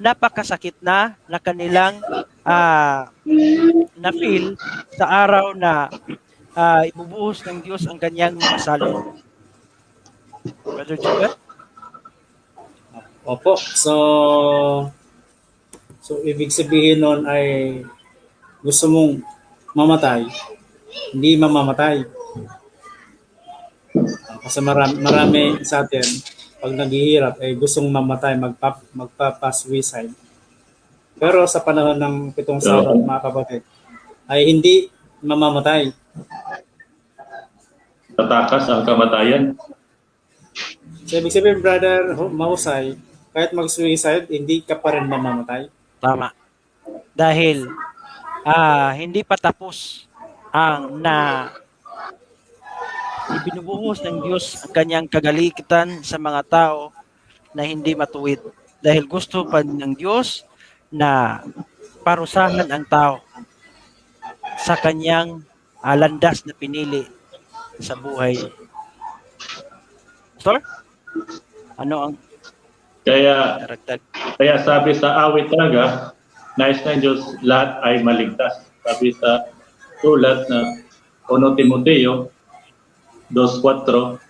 napakasakit na na kanilang ah, na-feel sa araw na ah, ibubuhos ng Diyos ang kanyang mga salot. Brother Jubel? Opo. So, so ibig sabihin nun ay gusto mong mamatay, hindi mamamatay. Kasi marami, marami sa atin, pag naghihirap, ay gustong mamatay, magpa, magpapa-suicide. Pero sa panahon ng pitong salot, mga kapatid, ay hindi mamamatay. Tatakas ang kamatayan. So, ibig sabihin, brother, hu- mahusay, kahit mag-suicide, hindi ka pa rin mamamatay. Tama. Dahil ah hindi pa tapos ang na ibinubuhos ng Diyos ang kanyang kagalitan sa mga tao na hindi matuwid. Dahil gusto pa ng Diyos na parusahan ang tao sa kanyang ah, landas na pinili sa buhay. Pastor? Ano ang Kaya daragdag? Kaya sabi sa awit talaga, nais ng Diyos lahat ay maligtas. Sabi sa sulat na 1 Timoteo 2.4,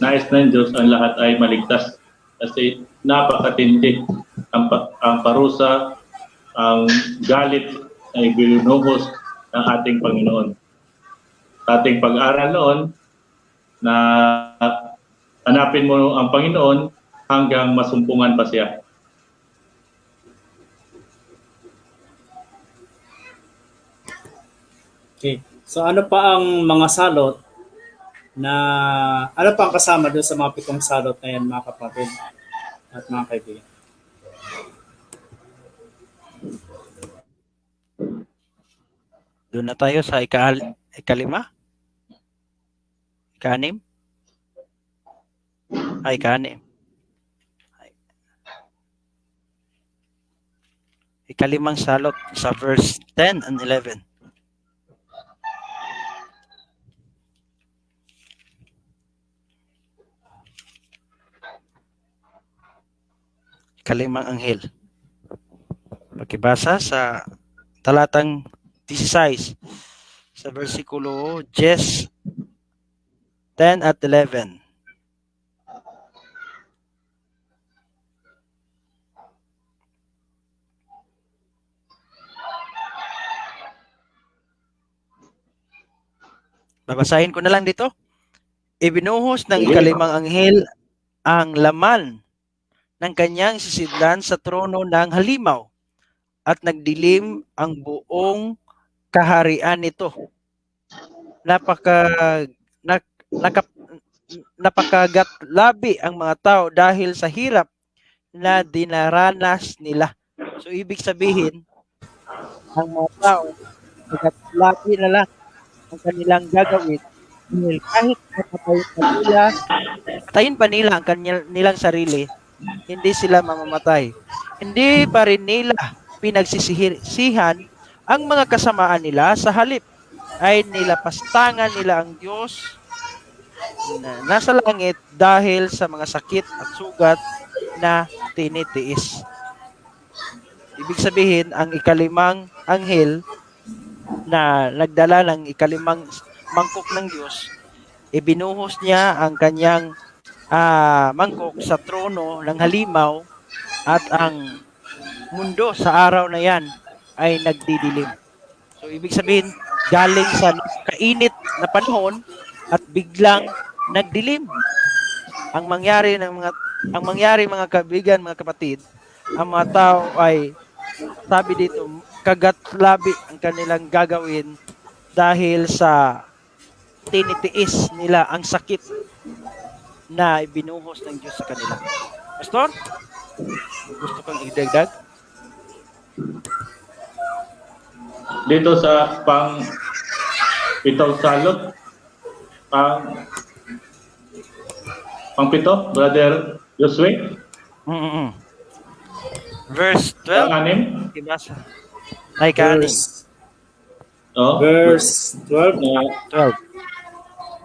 nais ng Diyos ang lahat ay maligtas. Kasi napakatindi ang, ang parusa, ang galit ay binuhos ng ating Panginoon. Sa ating pag-aral noon, na hanapin mo ang Panginoon hanggang masumpungan pa siya. Okay. So ano pa ang mga salot na ano pa ang kasama doon sa mga pitong salot na yan mga kapatid at mga kaibigan? Doon na tayo sa ika ikalima? Ikanim? Ay, ikanim. Ikalimang salot sa verse 10 and 11. Ikalimang anghel. Pakibasa sa talatang 16 sa versikulo 10, 10 at 11. Babasahin ko na lang dito. Ibinuhos ng ikalimang anghel ang laman ng kanyang sisidlan sa trono ng halimaw at nagdilim ang buong kaharian nito. Napaka nak, nakap, napakagatlabi ang mga tao dahil sa hirap na dinaranas nila. So ibig sabihin, ang mga tao nagatlabi na lang ang kanilang gagawin dahil kahit mapatayin pa nila, patayin pa nila ang kanyang, nilang sarili, hindi sila mamamatay. Hindi pa rin nila pinagsisihan ang mga kasamaan nila sa halip ay nilapastangan nila ang Diyos na nasa langit dahil sa mga sakit at sugat na tinitiis. Ibig sabihin, ang ikalimang anghel na nagdala ng ikalimang mangkok ng Diyos, ibinuhos niya ang kanyang ah, mangkok sa trono ng halimaw at ang mundo sa araw na yan ay nagdidilim. So ibig sabihin, galing sa kainit na panahon at biglang nagdilim. Ang mangyari ng mga ang mangyari mga kaibigan, mga kapatid, ang mga tao ay sabi dito, kagatlabi ang kanilang gagawin dahil sa tinitiis nila ang sakit na ibinuhos ng Diyos sa kanila. Pastor, gusto kang idagdag? Dito sa pang pitaw salot, pang pang pito, Brother Josue, Mm-mm. Verse pang 12, anim. ibasa. Ay, kanin. Verse, Oh, verse 12. na 12.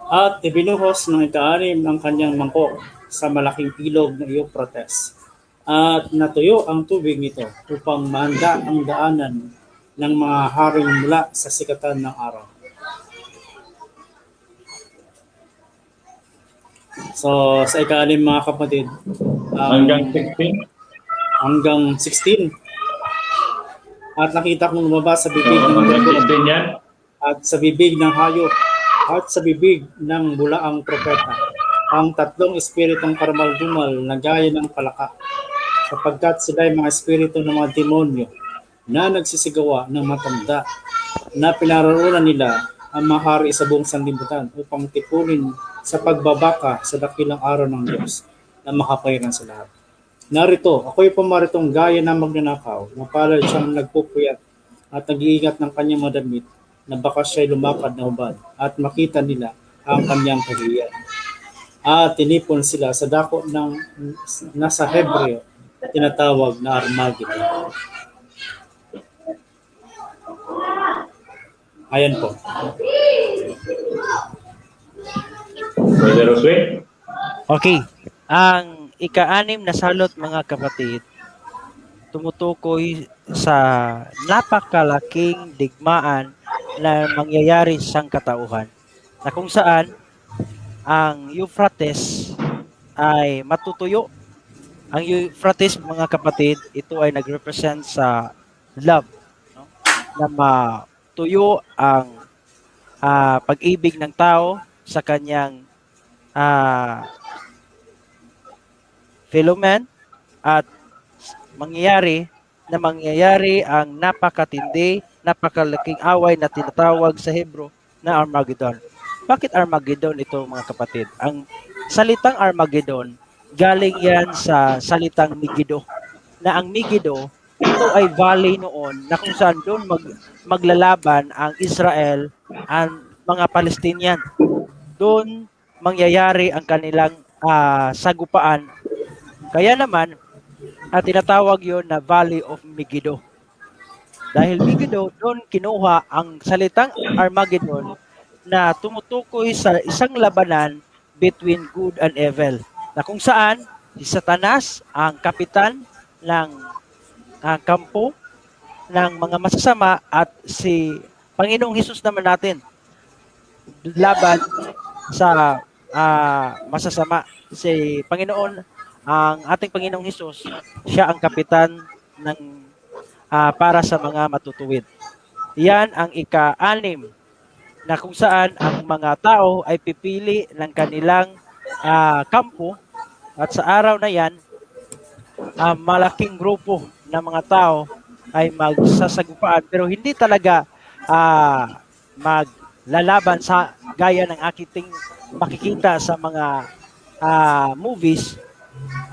At ibinuhos ng ikaanim ang kanyang mangkok sa malaking ilog ng Euphrates. At natuyo ang tubig nito upang maanda ang daanan ng mga haring mula sa sikatan ng araw. So, sa ikaanim mga kapatid, um, hanggang 16. hanggang 16. At nakita kong lumabas sa bibig So, ng hanggang dragon 16 yan. at sa bibig ng hayop at sa bibig ng bulaang propeta ang tatlong espiritong karamaldumal na gaya ng palaka sapagkat sila ay mga espiritu ng mga demonyo na nagsisigawa ng matanda na pinaroonan nila ang mahari sa buong sanlibutan upang tipunin sa pagbabaka sa dakilang araw ng Diyos na makapayaran sa lahat. Narito, ako'y pumaritong gaya ng magnanakaw, na palad siyang nagpupuyat at nag-iingat ng kanyang madamit na baka siya'y lumakad na hubad at makita nila ang kanyang kahiyan. At tinipon sila sa dako ng nasa Hebreo tinatawag na Armageddon. Ayan po. Brother Josue. Okay. Ang ika-anim na salot mga kapatid, tumutukoy sa napakalaking digmaan na mangyayari sa katauhan na kung saan ang Euphrates ay matutuyo. Ang Euphrates mga kapatid, ito ay nagrepresent sa love no? na matuyo ang ah, pag-ibig ng tao sa kanyang ah Philomen at mangyayari na mangyayari ang napakatindi, napakalaking away na tinatawag sa Hebro na Armageddon. Bakit Armageddon ito mga kapatid? Ang salitang Armageddon galing yan sa salitang Megiddo. Na ang Megiddo, ito ay valley noon na kung saan doon mag, maglalaban ang Israel ang mga Palestinian. Doon mangyayari ang kanilang ah, sagupaan. Kaya naman, at tinatawag yon na Valley of Megiddo. Dahil Megiddo, doon kinuha ang salitang Armageddon na tumutukoy sa isang labanan between good and evil. Na kung saan si Satanas ang kapitan ng ah, kampo ng mga masasama at si Panginoong Hesus naman natin laban sa ah, masasama. Si Panginoon, ang ating Panginoong Hesus, siya ang kapitan ng ah, para sa mga matutuwid. Yan ang ika-anim na kung saan ang mga tao ay pipili ng kanilang ah, kampo at sa araw na yan, ah, malaking grupo ng mga tao ay magsasagupaan pero hindi talaga ah, maglalaban sa gaya ng aking makikita sa mga ah, movies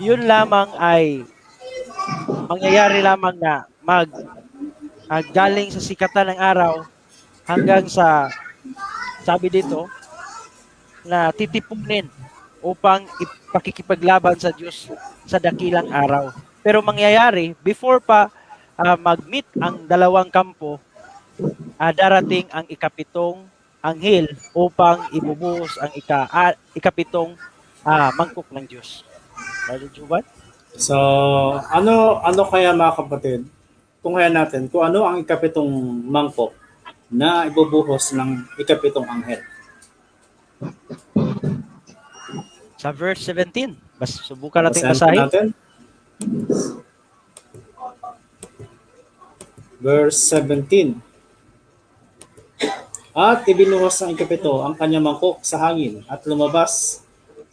yun lamang ay mangyayari lamang na mag ah, galing sa sikatan ng araw hanggang sa sabi dito na titipunin upang ipakikipaglaban sa Diyos sa dakilang araw. Pero mangyayari, before pa ah, mag-meet ang dalawang kampo, ah, darating ang ikapitong anghel upang ibubuhos ang ika, ah, ikapitong ah, mangkok ng Diyos. Brother Juban? So, ano ano kaya mga kapatid? Kung kaya natin, kung ano ang ikapitong mangkok na ibubuhos ng ikapitong anghel. Sa verse 17. Bas, subukan natin basahin. natin. Verse 17. At ibinuhos ng ikapito ang kanyang mangkok sa hangin at lumabas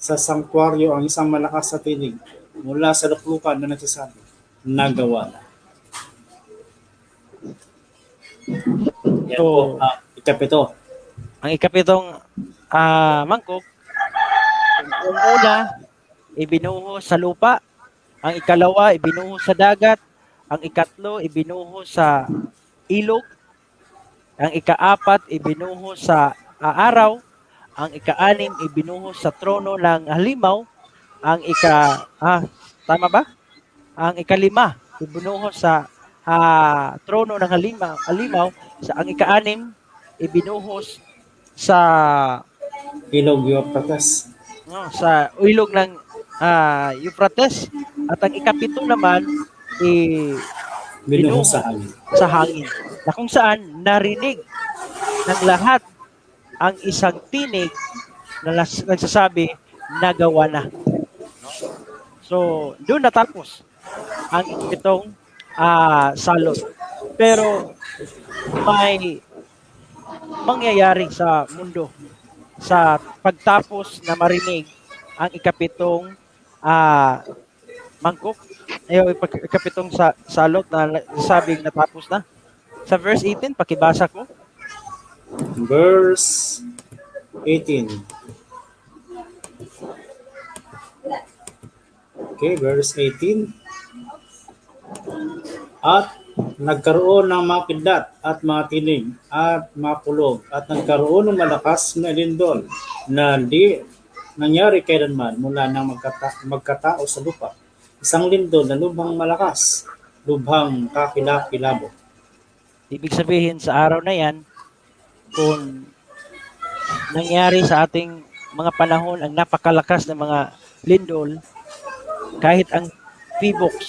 sa sanktuaryo ang isang malakas na tinig mula sa luklukan na nagsasabi, nagawa na. Yan po, ah, ikapito. ang ikapitong ah, mangkok, ang una, ibinuhos sa lupa. Ang ikalawa, ibinuhos sa dagat. Ang ikatlo, ibinuhos sa ilog. Ang ikaapat, ibinuhos sa ah, araw. Ang ikaanim, ibinuhos sa trono ng halimaw. Ang ika, ah, tama ba? Ang ikalima, ibinuhos sa ah, trono ng halimaw. halimaw. Sa ang ikaanim, ibinuhos sa Ilog Euphrates. no, sa ilog ng ah, Euphrates at ang ikapito naman eh, Binuhos sa hangin. sa hangin na kung saan narinig ng lahat ang isang tinig na nagsasabi nagawa na. So, doon natapos ang itong ah, salot. Pero may mangyayari sa mundo sa pagtapos na marinig ang ikapitong ah, mangkok ay ikapitong sa salot na sabing natapos na. Sa verse 18, pakibasa ko. Verse 18. Okay, verse 18. At nagkaroon ng mga kidlat at mga tinig at mga kulog at nagkaroon ng malakas na lindol na di nangyari kailanman mula nang magkata- magkatao sa lupa. Isang lindol na lubhang malakas, lubhang kakilakilabo. Ibig sabihin sa araw na yan, kung nangyari sa ating mga panahon ang napakalakas na mga lindol, kahit ang P-box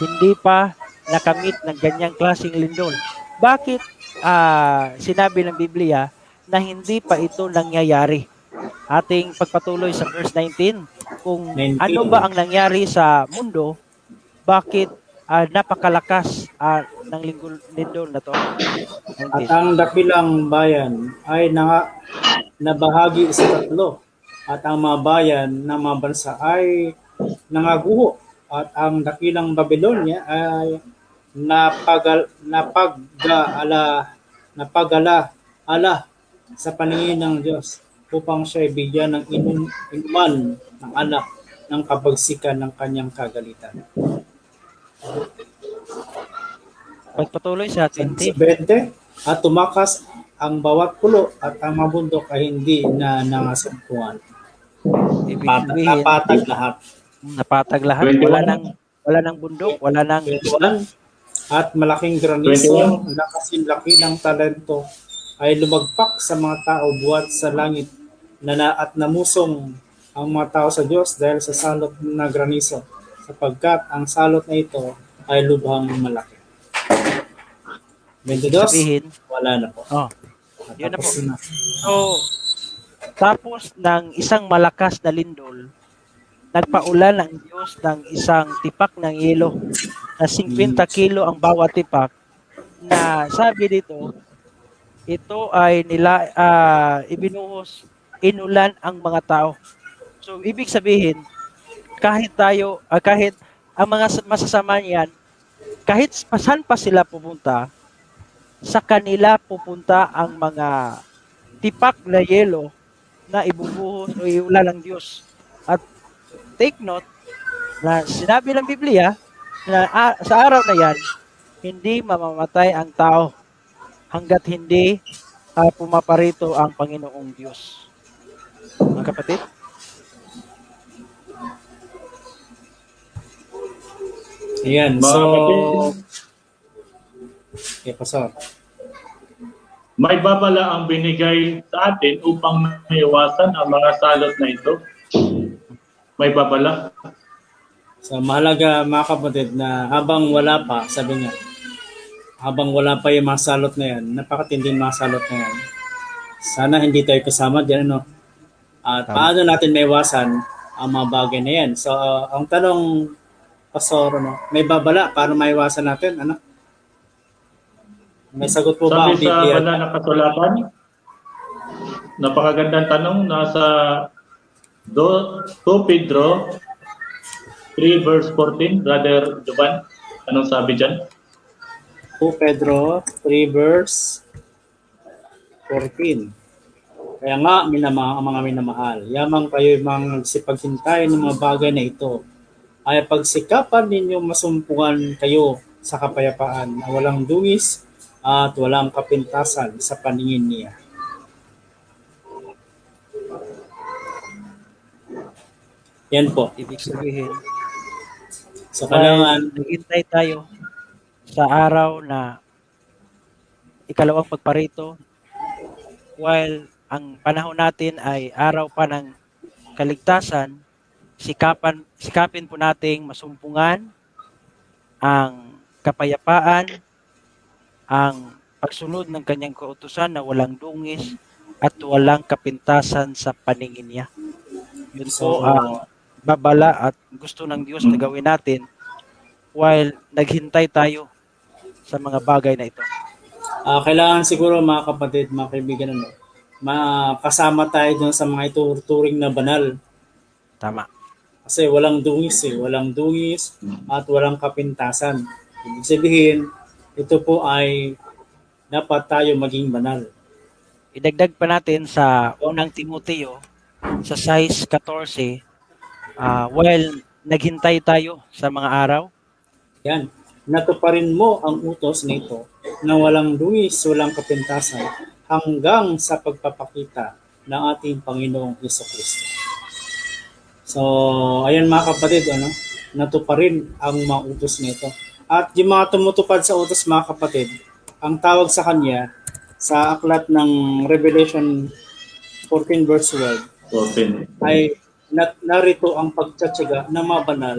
hindi pa nakamit ng ganyang klaseng lindol. Bakit ah, sinabi ng Biblia na hindi pa ito nangyayari? Ating pagpatuloy sa verse 19, kung 19. ano ba ang nangyari sa mundo, bakit ah, napakalakas ah, ng lindol, lindol na to? At ang dakilang bayan ay nanga, nabahagi sa tatlo. At ang mga bayan ng mga bansa ay nangaguho. At ang dakilang Babylonia ay napagal, napagala, napagala ala sa paningin ng Diyos upang siya bigyan ng inum, inuman ng anak ng kabagsikan ng kanyang kagalitan. Pagpatuloy sa Sa 20. 20, at tumakas ang bawat pulo at ang mga bundok ay hindi na nangasumpuan. Ibig Pat- napatag lahat. napatag lahat. 21. Wala nang wala nang bundok, wala nang isla. 21, at malaking granizo na kasinlaki ng talento ay lumagpak sa mga tao buwat sa langit na, na at namusong ang mga tao sa Diyos dahil sa salot na granizo sapagkat ang salot na ito ay lubhang malaki. 22, Sabihin, wala na po. oh, yun na po. na. So, tapos ng isang malakas na lindol, nagpaulan ang Diyos ng isang tipak ng yelo na 50 kilo ang bawat tipak na sabi dito, ito ay nila ah, ibinuhos, inulan ang mga tao. So, ibig sabihin, kahit tayo, ah, kahit ang mga masasama niyan, kahit saan pa sila pupunta, sa kanila pupunta ang mga tipak na yelo na ibubuhos o iula ng Diyos. At take note na sinabi ng Biblia na ah, sa araw na yan, hindi mamamatay ang tao hanggat hindi ah, pumaparito ang Panginoong Diyos. Mga kapatid, Ayan, Mga so... kapatid, Okay, pastor. may babala ang binigay sa atin upang maiwasan ang mga salot na ito. May babala. So mahalaga mga kapatid na habang wala pa, sabi niya, habang wala pa yung mga salot na yan, napakatinding mga salot na yan. Sana hindi tayo kasama diyan, ano? At Tama. paano natin maiwasan ang mga bagay na yan? So, uh, ang tanong, Pastor, ano, may babala, paano maiwasan natin? Ano? May sagot po ba ang Sabi sa Biblia? banal na kasulatan, napakagandang tanong, nasa do, 2 Pedro 3 verse 14, Brother Jovan, anong sabi dyan? 2 Pedro 3 verse 14. Kaya nga, minama, ang mga minamahal, yamang kayo mga nagsipaghintay ng mga bagay na ito, ay pagsikapan ninyong masumpungan kayo sa kapayapaan na walang dungis at walang kapintasan sa paningin niya. Yan po. ibig sabihin, So, kailangan, naghintay tayo sa araw na ikalawang pagparito while ang panahon natin ay araw pa ng kaligtasan, sikapan, sikapin po nating masumpungan ang kapayapaan, ang pagsunod ng kanyang kautusan na walang dungis at walang kapintasan sa paningin niya. Yun po ang babala at gusto ng Diyos na gawin natin while naghintay tayo sa mga bagay na ito. Ah, kailangan siguro mga kapatid, mga kaibigan, ano, makasama tayo dun sa mga ituturing na banal. Tama. Kasi walang dungis eh, walang dungis at walang kapintasan. Ibig sabihin, ito po ay dapat tayo maging banal. Idagdag pa natin sa unang Timoteo sa size 14 ah, while naghintay tayo sa mga araw, Yan. Natuparin mo ang utos nito na walang dungis, walang kapintasan hanggang sa pagpapakita ng ating Panginoong Heso Kristo. So, ayan mga kapatid, ano, natuparin ang mga utos nito. At yung mga tumutupad sa utos mga kapatid, ang tawag sa kanya sa aklat ng Revelation 14 verse 12 14. ay na, narito ang pagtsatsaga ng mga banal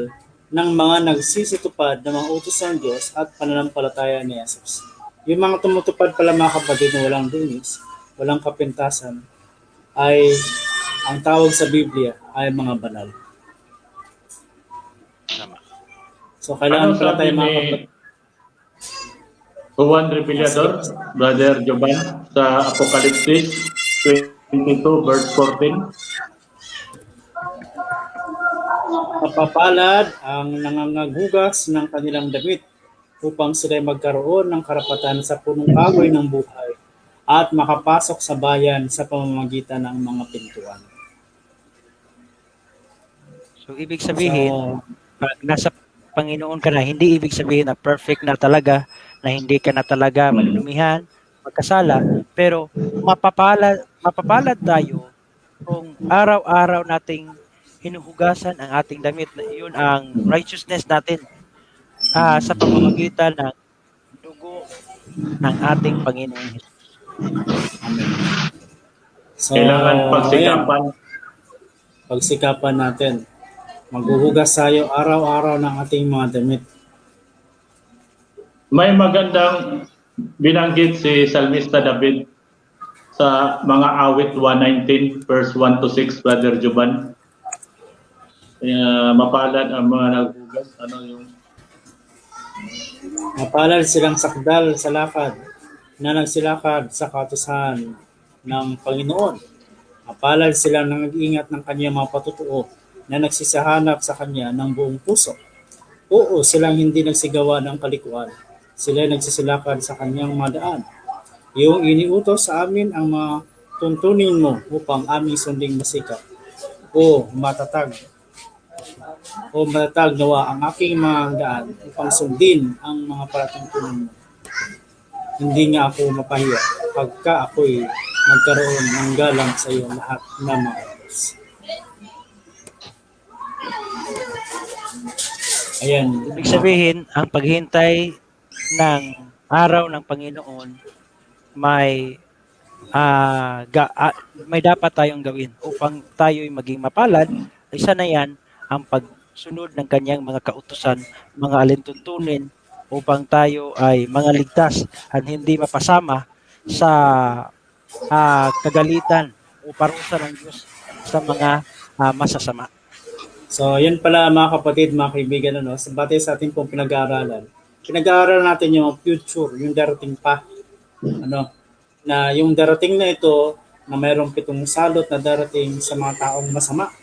ng mga nagsisitupad ng mga utos ng Diyos at pananampalataya ni Jesus. Yung mga tumutupad pala mga kapatid na walang dunis, walang kapintasan, ay ang tawag sa Biblia ay mga banal. Tama. So kailangan Ano pala tayo mga ni kapatid. Juan Repilador, Brother Jovan, sa Apokalipsis 22 verse 14? Mapapalad ang nangangagugas ng kanilang damit upang sila magkaroon ng karapatan sa punong kahoy ng buhay at makapasok sa bayan sa pamamagitan ng mga pintuan. So ibig sabihin, So, pag nasa Panginoon ka na, hindi ibig sabihin na perfect na talaga, na hindi ka na talaga malumihan, magkasala, pero mapapalad, mapapalad tayo kung araw-araw nating hinuhugasan ang ating damit. na Yun ang righteousness natin ah, sa pamamagitan ng dugo ng ating Panginoong Hesus. Amen. So, Kailangan ayan, pagsikapan. pagsikapan natin. Maghuhugas tayo araw-araw ng ating mga damit. May magandang binanggit si Salmista David sa mga awit 119 verse 1 to 6 Brother Juban. Kaya mapalad ang mga naghugas ano yung Mapalad silang sakdal sa lakad na nagsilakad sa katusahan ng Panginoon. Mapalad silang nag-iingat ng kanyang mga patutuo na nagsisahanap sa kanya ng buong puso. Oo, silang hindi nagsigawa ng kalikuan. Sila nagsisilakad sa kanyang mga daan. Iyong iniutos sa amin ang mga tuntunin mo upang aming sunding masikap. O matatag o matatag nawa ang aking mga daan upang sundin ang mga palatungkulan mo. Hindi nga ako mapahiya pagka ako'y nagkaroon ng galang sa iyo lahat na mga Ayan. Ibig sabihin, ang paghintay ng araw ng Panginoon may ah, ga- ah, may dapat tayong gawin upang tayo'y maging mapalad. Isa na yan ang pagsunod ng kanyang mga kautusan, mga alintuntunin upang tayo ay mga ligtas at hindi mapasama sa ah, kagalitan o parusa ng Diyos sa mga ah, masasama. So, yan pala mga kapatid, mga kaibigan, ano, sa batay sa ating pong pinag-aaralan. Pinag-aaralan natin yung future, yung darating pa. Ano, na yung darating na ito, na mayroong pitong salot na darating sa mga taong masama.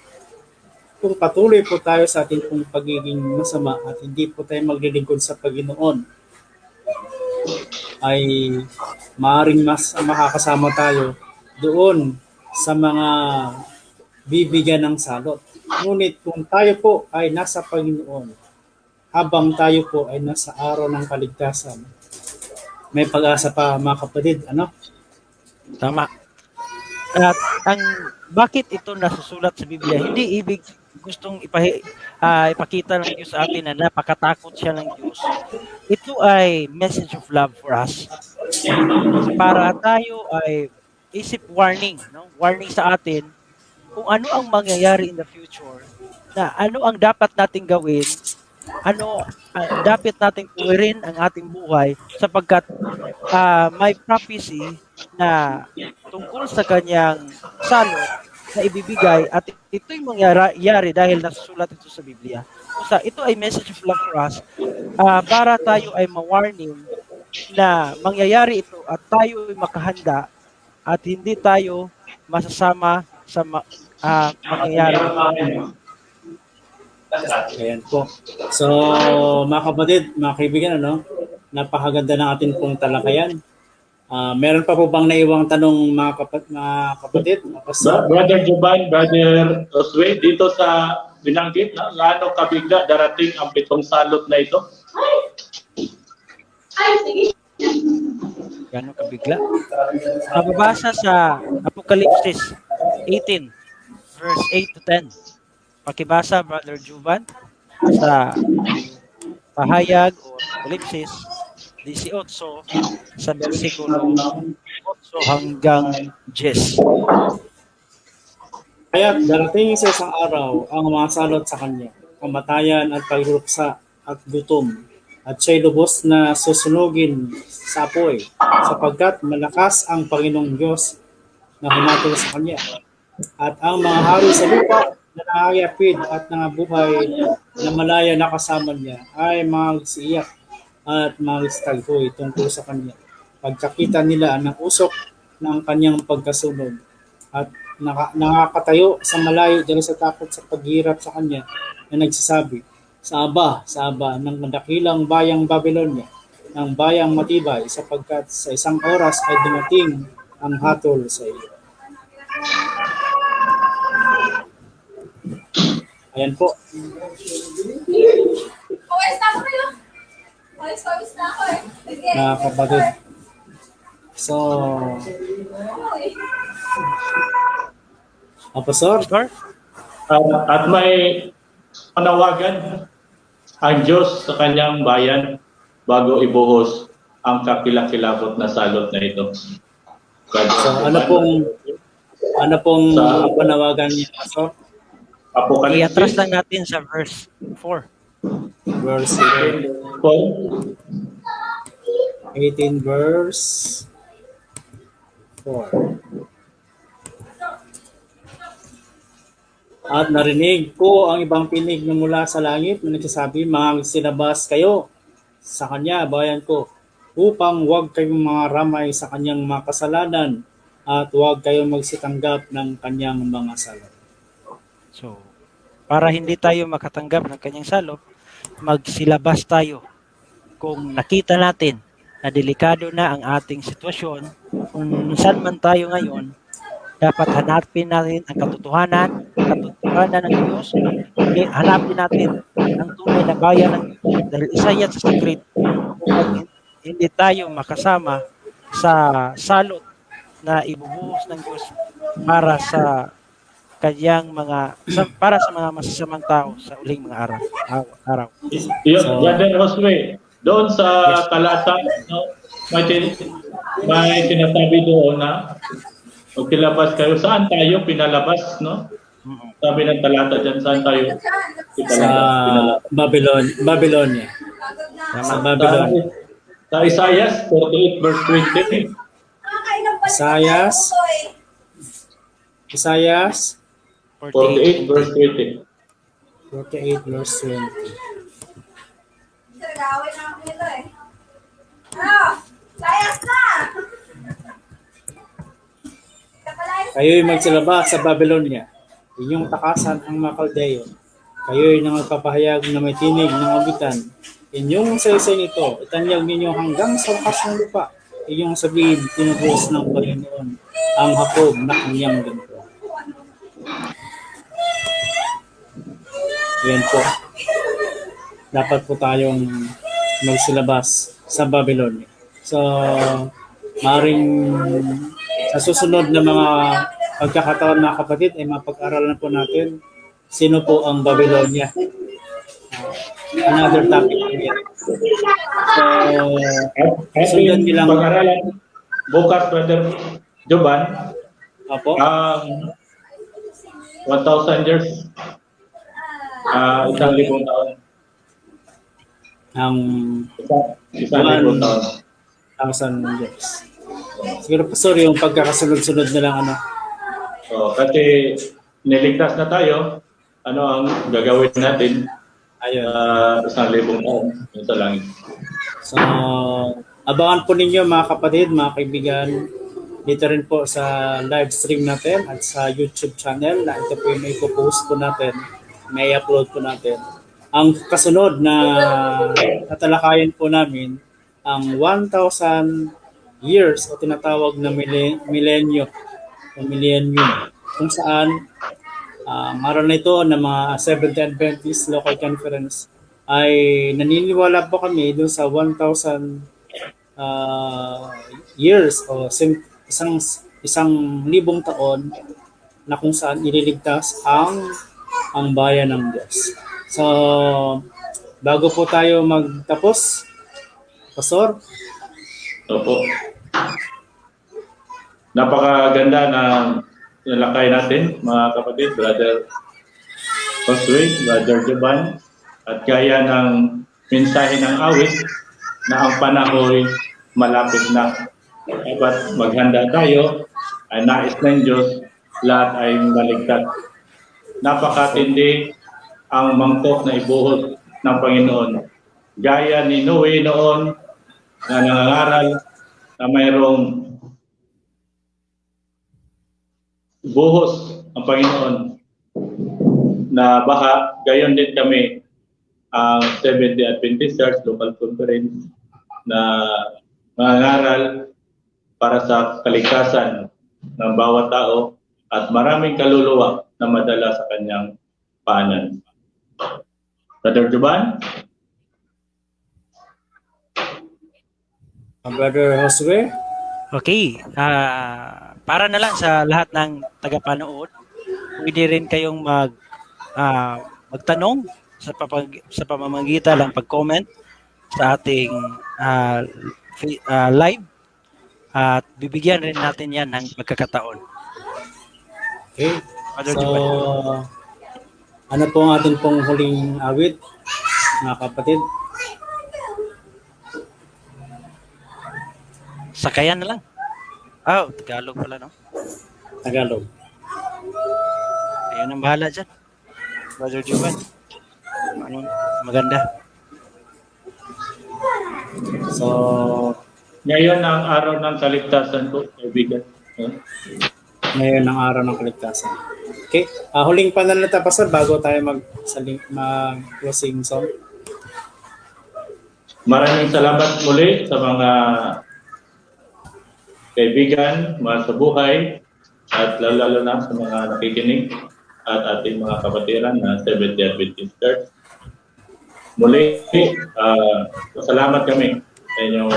Kung patuloy po tayo sa ating pong pagiging masama at hindi po tayo maglilingkod sa Panginoon, ay maaring mas makakasama tayo doon sa mga bibigyan ng salot. Ngunit kung tayo po ay nasa Panginoon, habang tayo po ay nasa araw ng kaligtasan, may pag-asa pa mga kapatid, ano? Tama. At ang bakit ito nasusulat sa Biblia, hindi ibig gustong ipahi, ah, ipakita ng Diyos sa atin na napakatakot siya ng Diyos. Ito ay message of love for us. Para tayo ay isip warning, no? Warning sa atin kung ano ang mangyayari in the future, na ano ang dapat nating gawin, ano ah, dapat nating tuwirin ang ating buhay sapagkat ah, may prophecy na tungkol sa kanyang salot na ibibigay at ito'y mangyayari dahil nasusulat ito sa Biblia. So, ito ay message of love for us ah, para tayo ay ma-warning na mangyayari ito at tayo ay makahanda at hindi tayo masasama sa ma- ah, mangyayari. Ayan po. So, mga kapatid, mga kaibigan, ano? Napakaganda ng ating pong talakayan. Ah, meron pa po bang naiwang tanong mga, kapat, mga kapatid? mga Brother Juban, Brother Osway, dito sa binanggit na gaano kabigla darating ang pitong salot na ito? Gano'ng kabigla? Mababasa sa Apocalypse 18, verse 8 to 10. Pakibasa, Brother Juvan, sa pahayag o Apocalypse 18 sa versikulo 8 hanggang 10. Kaya darating sa isang araw ang mga salot sa kanya, kamatayan at pagruksa at gutom, at siya'y lubos na susunugin sa apoy, sapagkat malakas ang Panginoong Diyos na humatol sa kanya. At ang mga hari sa lupa na nakakayapid at nangabuhay na malaya na kasama niya ay magsiiyak at magstaghoy tungkol sa kanya. Pagkakita nila ng usok ng kanyang pagkasunod at naka, nakakatayo sa malayo dahil sa takot sa paghirap sa kanya na nagsasabi, sa aba, sa aba ng dakilang bayang Babylonia, ng bayang matibay sapagkat sa isang oras ay dumating ang hatol sa iyo. Ayan po. Eh. Mga kapatid. So, Uy. uh, Pastor, Pastor? Ah, at may panawagan ang Diyos sa kanyang bayan bago ibuhos ang kakilakilabot na salot na ito. So ano pong ano pong Sa- panawagan niya, Pastor? I-atras Apocalypse lang natin sa verse 4. Verse 18, 18 verse 4. At narinig ko ang ibang pinig na mula sa langit na nagsasabi, mga sinabas kayo sa kanya, bayan ko, upang huwag kayong mga ramay sa kanyang mga kasalanan at huwag kayong magsitanggap ng kanyang mga sala. So, para hindi tayo makatanggap ng kanyang salop, magsilabas tayo. Kung nakita natin na delikado na ang ating sitwasyon, kung saan man tayo ngayon, dapat hanapin natin ang katotohanan, katotohanan ng Diyos, hanapin natin ang tunay na bayan ng Diyos. Dahil isa yan sa secret kung hindi tayo makasama sa salot na ibubuhos ng Diyos para sa kanyang mga sa, para sa mga masasamang tao sa uling mga araw. araw, araw. Yun, So- Brother Josue, doon sa talata, no, may, tin- may sinasabi doon na pag kilabas kayo, saan tayo pinalabas, no? Sabi ng talata dyan, saan tayo Sa pinalabas? Babylon, Babylonia. Sa Babylon. Sa Isaiah 48 verse 20, Isaias. Isaias 48 verse 20. 48 verse 20. Nagawin na ako eh. Ano? Layas na! Kapalay Kayo'y magsilaba sa Babylonia. Inyong takasan ang mga Kaldeo. Kayo'y nang magpapahayag na may tinig ng abitan. Inyong saysay nito, itanyag ninyo hanggang sa wakas ng lupa. Inyong sabihin, tinubos ng Panginoon ang hakob na kanyang ganito. Yan po. Dapat po tayong magsilabas sa Babylonia. So, maring sa susunod na mga pagkakataon mga kapatid ay mapag-aralan po natin sino po ang Babylonia. Uh, another topic po yan. So, Sundan ating nilang- pag-aralan bukas, Brother Joban, apo, ang 1,000 years, ah isang libong taon. ang Isang, isang libong taon. thousand years. Siguro pa sorry yung pagkakasunod-sunod na lang ano. So, kasi niligtas na tayo, ano ang gagawin natin Ayun. uh, isang libong yun sa langit. So, abangan po ninyo mga kapatid, mga kaibigan, dito rin po sa live stream natin at sa YouTube channel na ito po yung may post po natin, may upload po natin. Ang kasunod na tatalakayin po namin ang 1,000 years o tinatawag na mille- millenyo o millennium kung saan ah, ang araw na ito ng mga Seventh Adventist Local Conference ay naniniwala po kami doon sa 1,000 ah, years o isang isang libong taon na kung saan ililigtas ang ang bayan ng Diyos. So, bago po tayo magtapos, Pastor, Opo. Napakaganda na nalakay natin, mga kapatid, Brother Josue, Brother Joban, at gaya ng mensahe ng awit na ang panahon malapit na. Dapat maghanda tayo, ay nais ng Diyos, lahat ay maligtas. Napakatindi ang mangkok na ibuhos ng Panginoon. Gaya ni Noe noon, na nangangaral na mayroong buhos ang Panginoon na baha, gayon din kami ang 70 Adventist Church Local Conference na nangangaral para sa kaligtasan ng bawat tao at maraming kaluluwa na madala sa kanyang paanan. Brother Juban? uh, Brother Josue, Okay, ah para na lang sa lahat ng tagapanood, pwede rin kayong mag ah, magtanong sa papag, sa pamamagitan ng pag-comment sa ating fi- ah, live at bibigyan rin natin yan ng pagkakataon. Okay. Brother So, ano po ang ating pong huling awit, mga kapatid? Sakayan na lang. Oh, Tagalog pala, no? Tagalog. Ayun ang bahala dyan. Brother Joel. Ano, maganda. So, Ngayon ang araw ng kaligtasan ko, kaibigan. Huh? ngayon ang araw ng kaligtasan. Okay. Ah, huling pananalita, Pastor, bago tayo mag, mag closing song. Maraming salamat muli sa mga kaibigan, mga sa buhay, at lalo na sa mga nakikinig at ating mga kapatiran na Seventh Day Adventist Church. Muli, uh, salamat kami sa inyong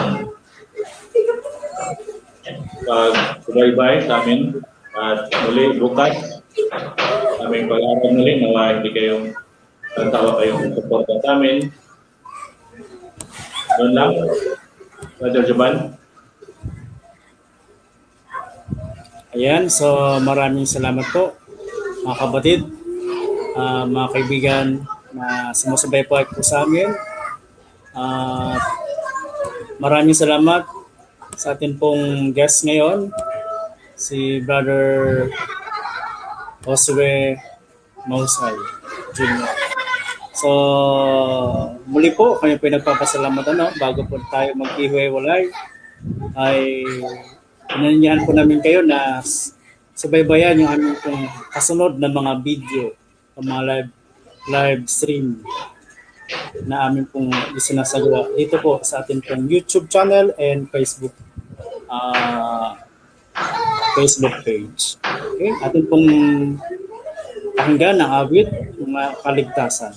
pag-subaybay sa amin at muli bukas aming pag-aaral muli nawa hindi kayong tawa kayong suporta sa amin doon lang. Brother Juban. Ayan, so maraming salamat po mga kapatid, ah, mga kaibigan na sumusabay po po sa amin. At maraming salamat sa atin pong guest ngayon, si Brother Josue Mausay Jr. So, muli po, kami po nagpapasalamat ano, bago po tayo maghihiwalay ay inanyahan po namin kayo na subaybayan yung aming pong kasunod na mga video o mga live, live stream na aming pong isinasagawa dito po sa ating pong YouTube channel and Facebook ah Facebook page. Okay, atin pong pakinggan ang awit mga kaligtasan.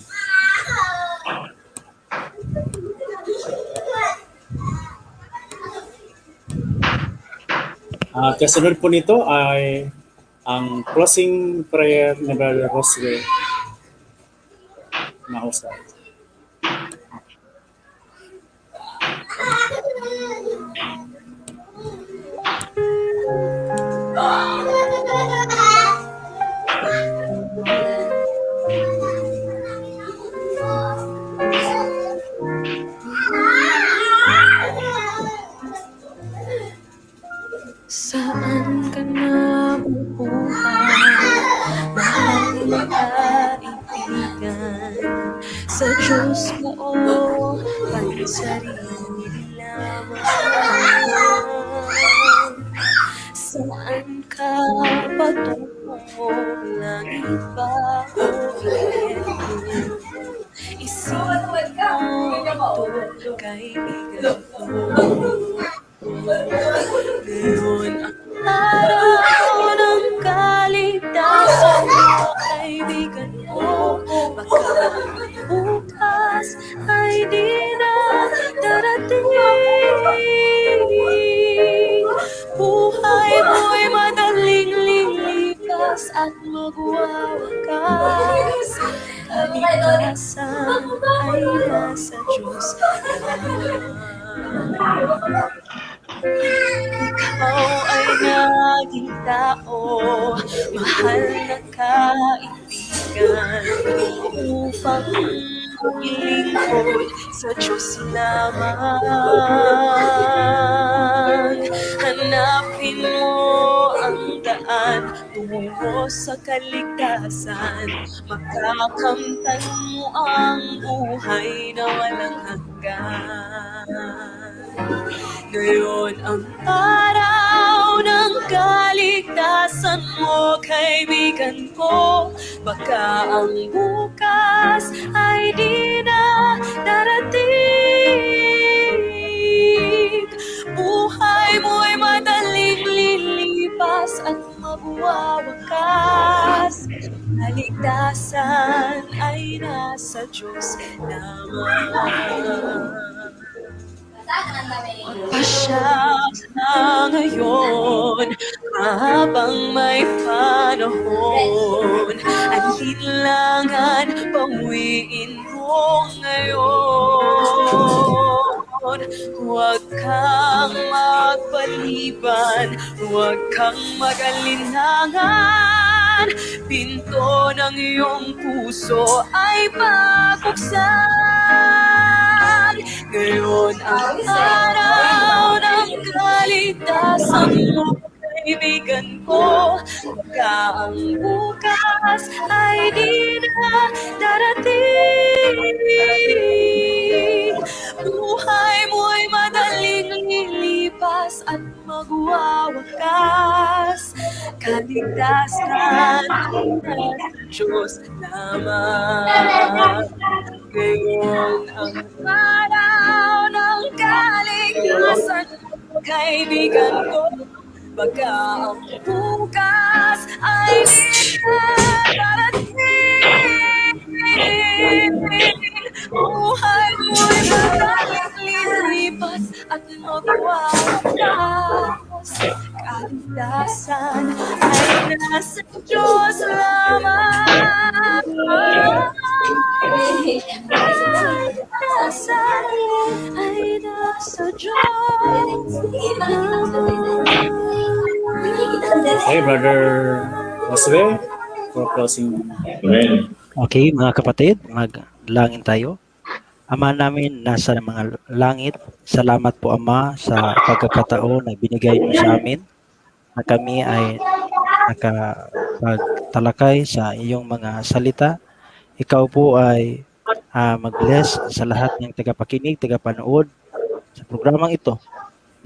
At kasunod po nito ay ang closing prayer ni Brother Josue Mausay. Saan Diyos mo o pansarili lamang Saan ka patungo? Langit ba o? Isipin mo ito, kaibigan kaligtasan, makakamtan mo ang buhay na walang hanggan. Ngayon ang araw ng kaligtasan mo, kaibigan ko. Baka ang bukas nasa Diyos. Lamang. Pasya na ngayon habang may panahon. Ang linlangan pawiin mo ngayon. Huwag kang magpaliban, huwag kang magalinlangan. Pinto ng iyong puso ay pabuksan. Ngayon ang araw ng kaligtasan mo, kaibigan ko. Baka ang bukas ay di na darating. Buhay mo'y madaling lilipas at magwawakas. Kaligtasan ng Diyos lamang. Ngayon ang araw ng kaligtasan, kaibigan ko. Baka ang bukas ay di na darating. Buhay mo'y madaling lilipas at magwawakas. Kaligtasan ay nasa Diyos lamang. Kaligtasan ay nasa Diyos lamang. Okay, Brother Josue, for closing. Amen. Okay, mga kapatid, maglangin tayo. Ama namin nasa mga langit, salamat po Ama sa pagkakataon na binigay niyo sa amin na kami ay nakapagtalakay sa iyong mga salita. Ikaw po ay ah, mag-bless sa lahat ng tagapakinig, tagapanood sa programang ito.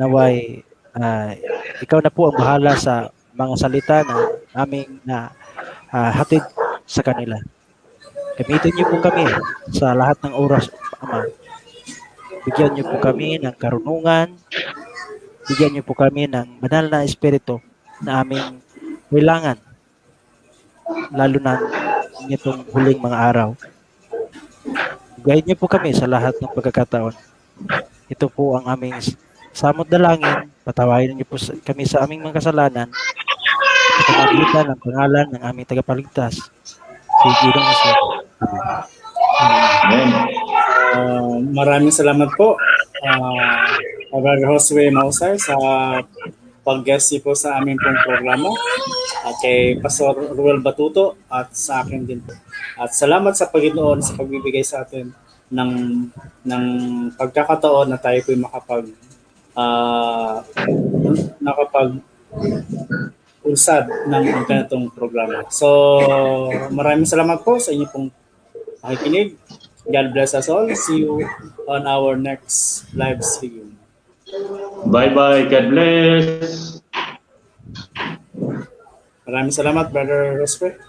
Naway, ah, ikaw na po ang bahala sa mga salita na aming na ah, hatid sa kanila. Gamitin niyo po kami sa lahat ng oras, Ama. Bigyan niyo po kami ng karunungan. Bigyan niyo po kami ng banal na espiritu na aming kailangan. Lalo na nitong huling mga araw. Guide niyo po kami sa lahat ng pagkakataon. Ito po ang aming samot dalangin. Patawarin niyo po kami sa aming mga kasalanan. Sa pamagitan ng pangalan ng aming tagapagligtas. Si Ginoong. Amen. Amen. Uh, maraming salamat po, uh, Brother Josue Mausay, sa pag-guest po sa aming pong programa. At kay Pastor Ruel Batuto at sa akin din po. At salamat sa Panginoon sa pagbibigay sa atin ng ng pagkakataon na tayo po makapag ah, nakapag unsad ng ganitong programa. So, maraming salamat po sa inyo pong pakikinig. God bless us all. See you on our next live stream. Bye-bye. God bless. Maraming salamat, Brother Rospe.